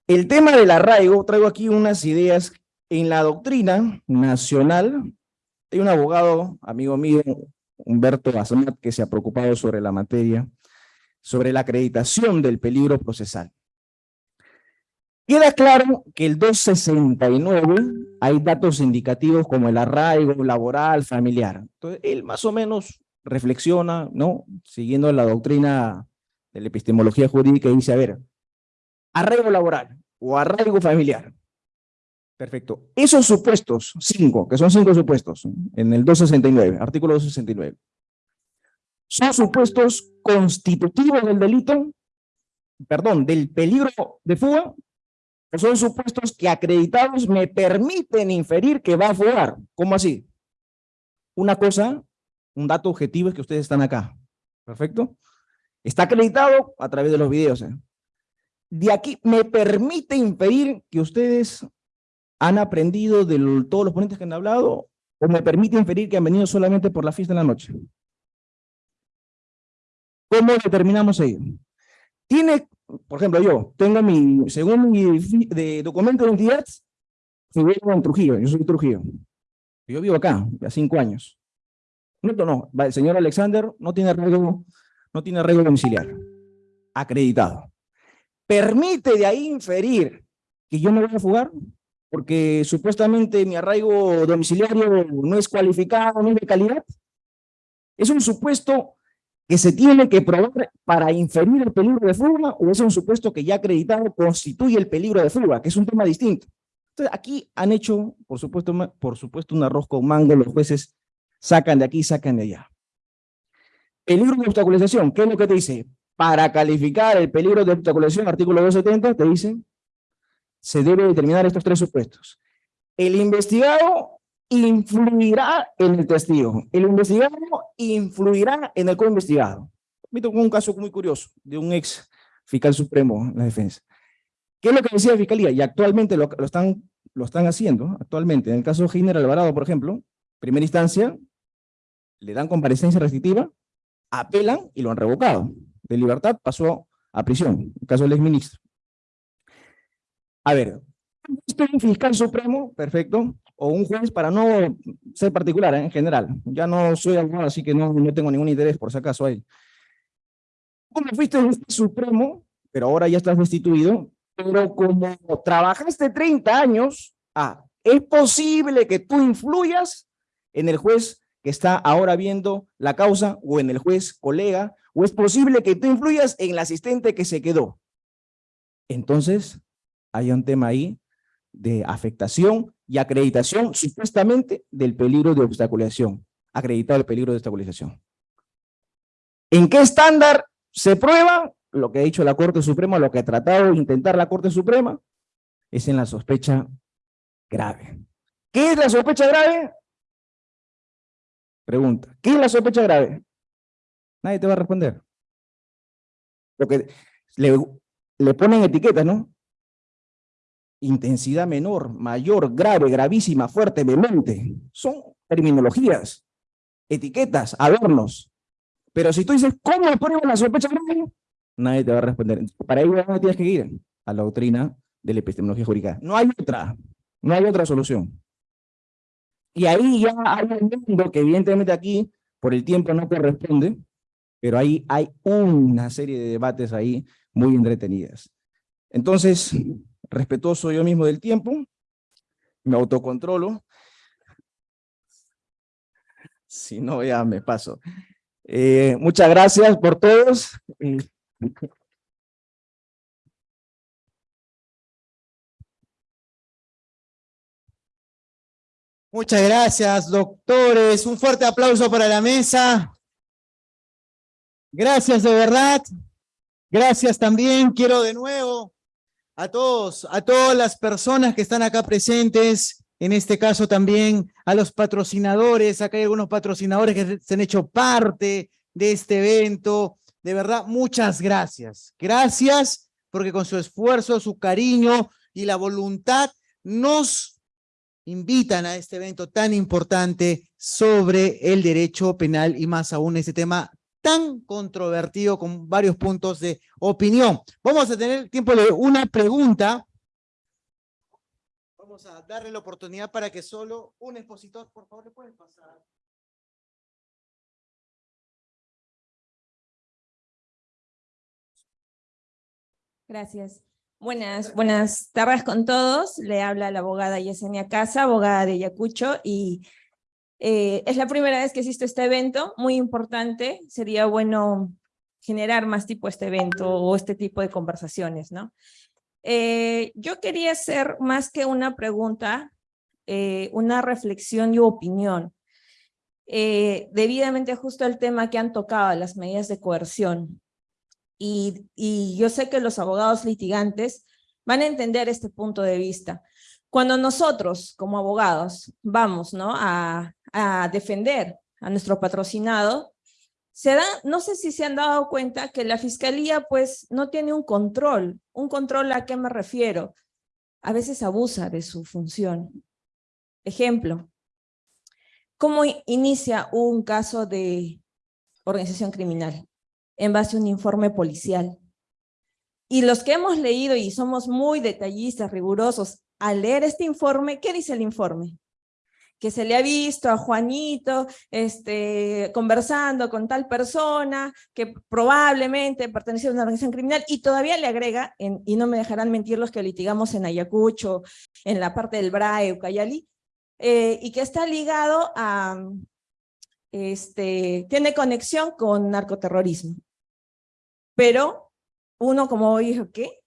El tema del arraigo, traigo aquí unas ideas en la doctrina nacional. Hay un abogado, amigo mío, Humberto Azamat, que se ha preocupado sobre la materia, sobre la acreditación del peligro procesal. Queda claro que el 269 hay datos indicativos como el arraigo laboral, familiar. Entonces, él más o menos reflexiona, ¿no? Siguiendo la doctrina de la epistemología jurídica y dice, a ver, arraigo laboral o arraigo familiar. Perfecto. Esos supuestos, cinco, que son cinco supuestos, en el 269, artículo 269, son supuestos constitutivos del delito, perdón, del peligro de fuga, son supuestos que acreditados me permiten inferir que va a fugar. ¿Cómo así? Una cosa, un dato objetivo es que ustedes están acá. ¿Perfecto? Está acreditado a través de los videos. ¿eh? De aquí me permite inferir que ustedes han aprendido de todos los ponentes que han hablado o me permite inferir que han venido solamente por la fiesta de la noche. ¿Cómo determinamos ello? Tiene, por ejemplo, yo tengo mi, según mi de documento de identidad, vivo en Trujillo, yo soy Trujillo. Yo vivo acá, ya cinco años. No, no, el señor Alexander no tiene arreglo, no tiene arreglo domiciliario, acreditado permite de ahí inferir que yo me voy a fugar, porque supuestamente mi arraigo domiciliario no es cualificado, no es de calidad. ¿Es un supuesto que se tiene que probar para inferir el peligro de fuga o es un supuesto que ya acreditado constituye el peligro de fuga, que es un tema distinto? Entonces, aquí han hecho, por supuesto, por supuesto un arroz con mango, los jueces sacan de aquí, sacan de allá. Peligro de obstaculización, ¿qué es lo que te dice? para calificar el peligro de obstaculización, artículo 270, te dicen, se debe determinar estos tres supuestos. El investigado influirá en el testigo. El investigado influirá en el co-investigado. Me tocó un caso muy curioso de un ex fiscal supremo en la defensa. ¿Qué es lo que decía la fiscalía? Y actualmente lo, están, lo están haciendo, actualmente. En el caso de General Alvarado, por ejemplo, primera instancia, le dan comparecencia restrictiva, apelan y lo han revocado de libertad pasó a prisión, en caso del exministro. A ver, un fiscal supremo, perfecto, o un juez para no ser particular ¿eh? en general. Ya no soy abogado, así que no, no tengo ningún interés por si acaso ahí. Como fuiste un supremo, pero ahora ya estás destituido, pero como trabajaste 30 años, ah, es posible que tú influyas en el juez que está ahora viendo la causa o en el juez colega ¿O es posible que tú influyas en el asistente que se quedó? Entonces, hay un tema ahí de afectación y acreditación supuestamente del peligro de obstaculización. Acreditado el peligro de obstaculización. ¿En qué estándar se prueba? Lo que ha dicho la Corte Suprema, lo que ha tratado de intentar la Corte Suprema, es en la sospecha grave. ¿Qué es la sospecha grave? Pregunta, ¿qué es la sospecha grave? Nadie te va a responder. Lo que le, le ponen etiquetas, ¿no? Intensidad menor, mayor, grave, gravísima, fuerte, vehemente. Son terminologías, etiquetas, adornos. Pero si tú dices, ¿cómo ponemos la sospecha grave? Nadie te va a responder. Para ello tienes que ir a la doctrina de la epistemología jurídica. No hay otra, no hay otra solución. Y ahí ya hay un mundo que evidentemente aquí, por el tiempo no corresponde, pero ahí hay una serie de debates ahí muy entretenidas. Entonces, respetuoso yo mismo del tiempo, me autocontrolo, si no ya me paso. Eh, muchas gracias por todos. Muchas gracias, doctores. Un fuerte aplauso para la mesa. Gracias de verdad. Gracias también. Quiero de nuevo a todos, a todas las personas que están acá presentes, en este caso también a los patrocinadores. Acá hay algunos patrocinadores que se han hecho parte de este evento. De verdad, muchas gracias. Gracias porque con su esfuerzo, su cariño y la voluntad nos invitan a este evento tan importante sobre el derecho penal y más aún ese tema tan controvertido con varios puntos de opinión. Vamos a tener tiempo de una pregunta. Vamos a darle la oportunidad para que solo un expositor, por favor, le pueden pasar. Gracias. Buenas, buenas tardes con todos. Le habla la abogada Yesenia Casa, abogada de Ayacucho, y eh, es la primera vez que existe este evento, muy importante. Sería bueno generar más tipo este evento o este tipo de conversaciones, ¿no? Eh, yo quería hacer más que una pregunta, eh, una reflexión y opinión. debidamente justo al tema que han tocado, las medidas de coerción. Y, yo sé que los abogados litigantes van a entender este punto de vista. Cuando nosotros, como abogados, vamos ¿no? a, defender a nuestro patrocinado, se da, no sé si se han dado cuenta que la fiscalía pues no tiene un control. ¿Un control a qué me refiero? A veces abusa de su función. Ejemplo, ¿cómo inicia un caso de organización criminal? en base a un informe policial. Y los que hemos leído y somos muy detallistas, rigurosos, al leer este informe, ¿qué dice el informe? Que se le ha visto a Juanito este, conversando con tal persona que probablemente pertenecía a una organización criminal y todavía le agrega, y no me dejarán mentir los que litigamos en Ayacucho, en la parte del BRAE, Ucayali, eh, y que está ligado a, este, tiene conexión con narcoterrorismo. Pero uno como dijo, ¿qué?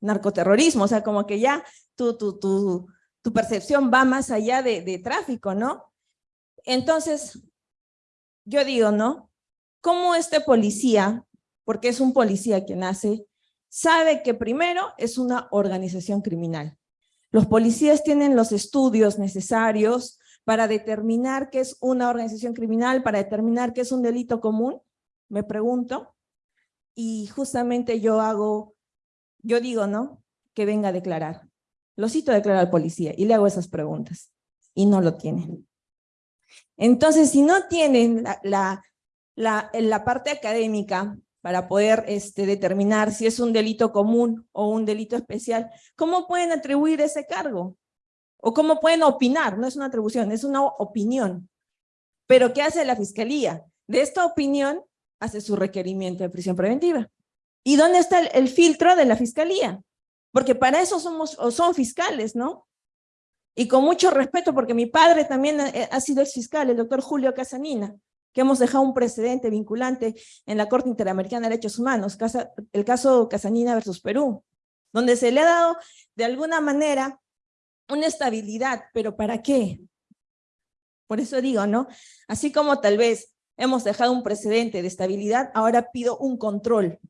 Narcoterrorismo, o sea, como que ya tu, tu, tu, tu percepción va más allá de, tráfico, ¿no? Entonces, yo digo, ¿no? ¿Cómo este policía, porque es un policía quien hace, sabe que primero es una organización criminal? Los policías tienen los estudios necesarios para determinar qué es una organización criminal, para determinar qué es un delito común, me pregunto y justamente yo hago, yo digo, ¿no? Que venga a declarar. Lo cito a declarar al policía y le hago esas preguntas y no lo tienen. Entonces, si no tienen la, parte académica para poder este, determinar si es un delito común o un delito especial, ¿cómo pueden atribuir ese cargo? ¿O cómo pueden opinar? No es una atribución, es una opinión. Pero ¿qué hace la fiscalía? De esta opinión hace su requerimiento de prisión preventiva. ¿Y dónde está el, filtro de la fiscalía? Porque para eso somos, o son fiscales, ¿no? Y con mucho respeto, porque mi padre también ha, sido ex fiscal, el doctor Julio Casanina, que hemos dejado un precedente vinculante en la Corte Interamericana de Derechos Humanos, el caso Casanina versus Perú, donde se le ha dado de alguna manera una estabilidad, pero ¿para qué? Por eso digo, ¿no? Así como tal vez hemos dejado un precedente de estabilidad, ahora pido un control.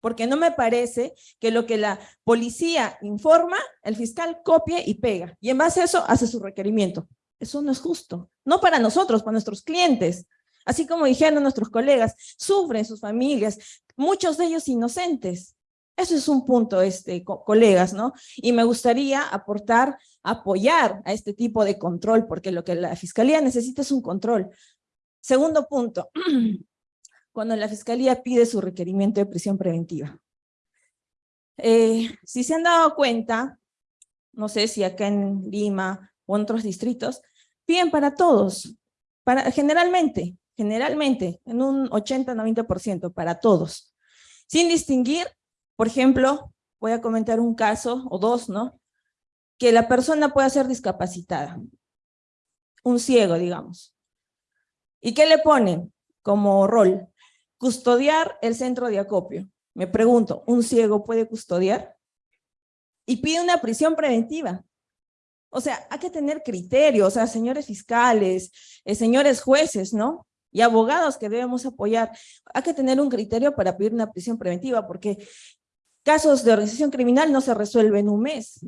Porque no me parece que lo que la policía informa, el fiscal copie y pega, y en base a eso hace su requerimiento. Eso no es justo, no para nosotros, para nuestros clientes. Así como dijeron nuestros colegas, sufren sus familias, muchos de ellos inocentes. Eso es un punto, este, colegas, ¿no? Y me gustaría aportar, apoyar a este tipo de control, porque lo que la Fiscalía necesita es un control. Segundo punto, cuando la Fiscalía pide su requerimiento de prisión preventiva. Eh, si se han dado cuenta, no sé si acá en Lima o en otros distritos, piden para todos, para, generalmente, generalmente, en un 80-90% para todos, sin distinguir, por ejemplo, voy a comentar un caso, o dos, ¿no? Que la persona pueda ser discapacitada, un ciego, digamos. ¿Y qué le ponen como rol? Custodiar el centro de acopio. Me pregunto, ¿un ciego puede custodiar? Y pide una prisión preventiva. O sea, hay que tener criterios, o señores fiscales, eh, señores jueces, ¿no? Y abogados que debemos apoyar. Hay que tener un criterio para pedir una prisión preventiva, porque casos de organización criminal no se resuelven en un mes,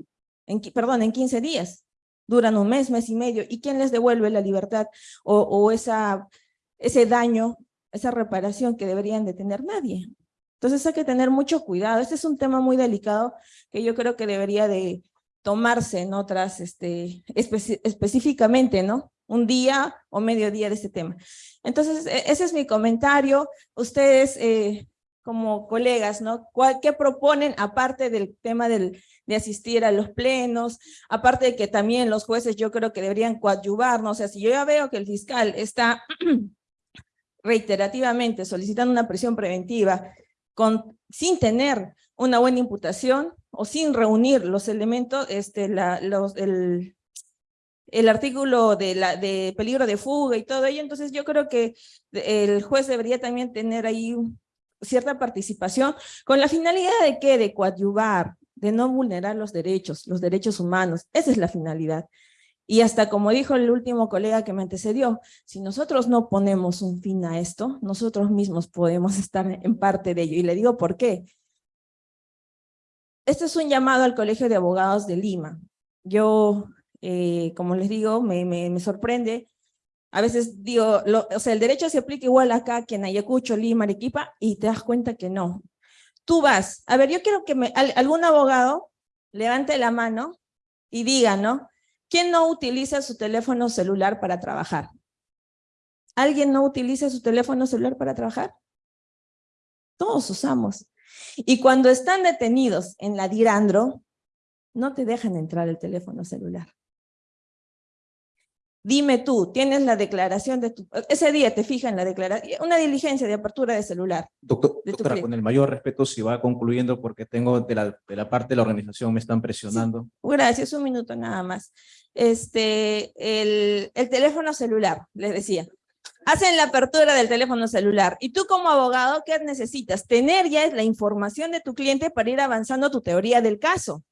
en, perdón, en 15 días. Duran un mes, mes y medio. ¿Y quién les devuelve la libertad o, ese daño, esa reparación que deberían de tener nadie? Entonces hay que tener mucho cuidado. Este es un tema muy delicado que yo creo que debería de, tomarse en otras, este, específicamente, ¿no? Un día o medio día de este tema. Entonces, e, ese es mi comentario. Ustedes, eh, como colegas, ¿no? ¿Qué proponen aparte del tema de asistir a los plenos? Aparte de que también los jueces yo creo que deberían coadyuvarnos. O sea, si yo ya veo que el fiscal está reiterativamente solicitando una prisión preventiva sin tener una buena imputación, o sin reunir los elementos, este, el, artículo de, la, peligro de fuga y todo ello, entonces yo creo que el juez debería también tener ahí cierta participación, con la finalidad de que de coadyuvar, de no vulnerar los derechos, los derechos humanos, esa es la finalidad. Y hasta como dijo el último colega que me antecedió, si nosotros no ponemos un fin a esto, nosotros mismos podemos estar en parte de ello. Y le digo por qué. Este es un llamado al Colegio de Abogados de Lima. Yo, eh, como les digo, me, me, sorprende. A veces digo, o sea, el derecho se aplica igual acá que en Ayacucho, Lima, Arequipa, y te das cuenta que no. Tú vas, a ver, yo quiero que algún abogado levante la mano y diga, ¿no? ¿Quién no utiliza su teléfono celular para trabajar? ¿Alguien no utiliza su teléfono celular para trabajar? Todos usamos. Y cuando están detenidos en la Dirandro, no te dejan entrar el teléfono celular. Dime tú, tienes la declaración de tu... Ese día te fijas en la declaración, una diligencia de apertura de celular. Doctor, doctora, con el mayor respeto, si va concluyendo, porque tengo de la, de la parte de la organización, me están presionando. gracias, un minuto nada más. Este, el, el teléfono celular, les decía hacen la apertura del teléfono celular. Y tú como abogado, ¿qué necesitas? Tener ya la información de tu cliente para ir avanzando tu teoría del caso.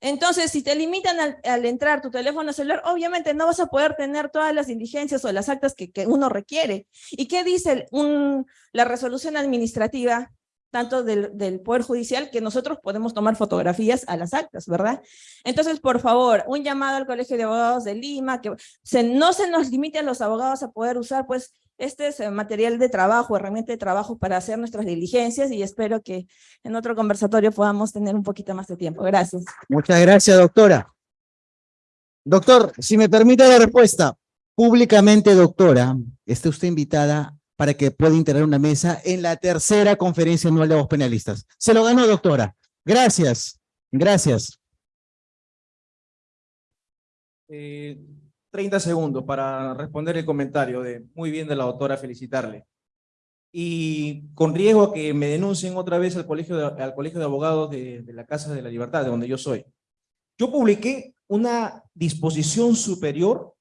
Entonces, si te limitan al, entrar tu teléfono celular, obviamente no vas a poder tener todas las diligencias o las actas que, uno requiere. ¿Y qué dice la resolución administrativa? Tanto del, Poder Judicial, que nosotros podemos tomar fotografías a las actas, ¿verdad? Entonces, por favor, un llamado al Colegio de Abogados de Lima, que no se nos limite a los abogados a poder usar, pues, este es material de trabajo, herramienta de trabajo para hacer nuestras diligencias y espero que en otro conversatorio podamos tener un poquito más de tiempo. Gracias. Muchas gracias, doctora. Doctor, si me permite la respuesta, públicamente, doctora, está usted invitada para que pueda integrar una mesa en la tercera conferencia anual de voz penalistas. Se lo ganó, doctora. Gracias. Gracias. Eh, 30 segundos para responder el comentario de muy bien de la doctora, felicitarle. Y con riesgo a que me denuncien otra vez al colegio de, al colegio de abogados de, de la Casa de la Libertad, de donde yo soy. Yo publiqué una disposición superior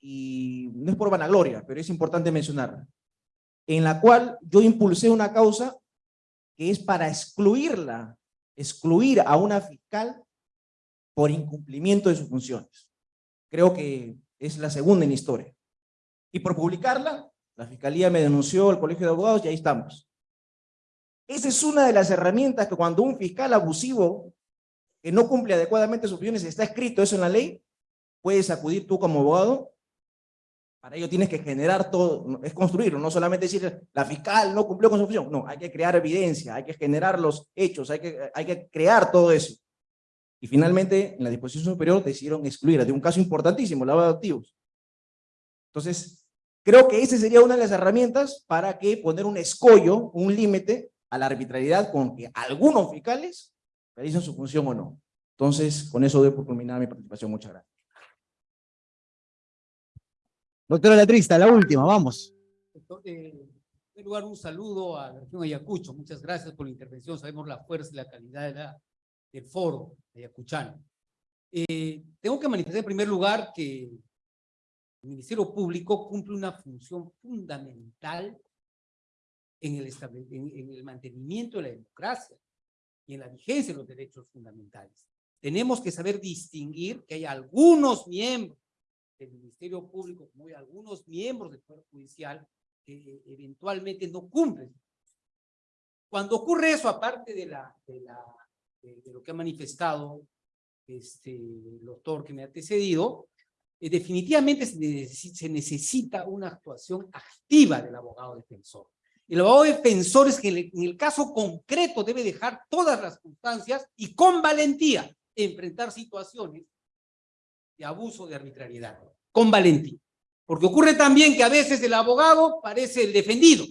y no es por vanagloria, pero es importante mencionarla en la cual yo impulsé una causa que es para excluirla, excluir a una fiscal por incumplimiento de sus funciones. Creo que es la segunda en historia. Y por publicarla, la fiscalía me denunció al colegio de abogados y ahí estamos. Esa es una de las herramientas que cuando un fiscal abusivo que no cumple adecuadamente sus funciones, está escrito eso en la ley, puedes acudir tú como abogado. Para ello tienes que generar todo, es construirlo, no solamente decir la fiscal no cumplió con su función. No, hay que crear evidencia, hay que generar los hechos, hay que, hay que crear todo eso. Y finalmente, en la disposición superior decidieron excluir de un caso importantísimo, lavado de activos. Entonces, creo que esa sería una de las herramientas para que poner un escollo, un límite a la arbitrariedad con que algunos fiscales realicen su función o no. Entonces, con eso doy por culminada mi participación. Muchas gracias. Doctora Latrista, la última, vamos. Eh, en primer lugar, un saludo a la región Ayacucho. Muchas gracias por la intervención. Sabemos la fuerza y la calidad de la, del foro ayacuchano. Eh, tengo que manifestar en primer lugar que el Ministerio Público cumple una función fundamental en el, en, en el mantenimiento de la democracia y en la vigencia de los derechos fundamentales. Tenemos que saber distinguir que hay algunos miembros del Ministerio Público, como hay algunos miembros del Poder Judicial, que eventualmente no cumplen. Cuando ocurre eso, aparte de, la, de, la, de, de lo que ha manifestado este, el doctor que me ha antecedido, eh, definitivamente se necesita, se necesita una actuación activa del abogado defensor. El abogado defensor es que en el caso concreto debe dejar todas las circunstancias y con valentía enfrentar situaciones de abuso de arbitrariedad. Con valentía. Porque ocurre también que a veces el abogado parece el defendido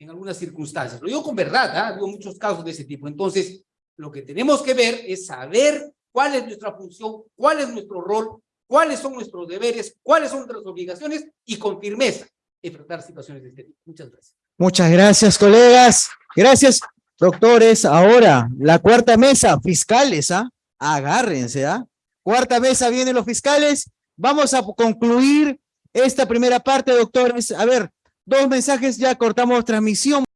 en algunas circunstancias. Lo digo con verdad, ¿eh? Hubo muchos casos de ese tipo. Entonces, lo que tenemos que ver es saber cuál es nuestra función, cuál es nuestro rol, cuáles son nuestros deberes, cuáles son nuestras obligaciones y con firmeza enfrentar situaciones de este tipo. Muchas gracias. Muchas gracias, colegas. Gracias, doctores. Ahora, la cuarta mesa, fiscales, ¿ah? Agárrense, ¿ah? Cuarta mesa, vienen los fiscales. Vamos a concluir esta primera parte, doctores. A ver, dos mensajes, ya cortamos transmisión.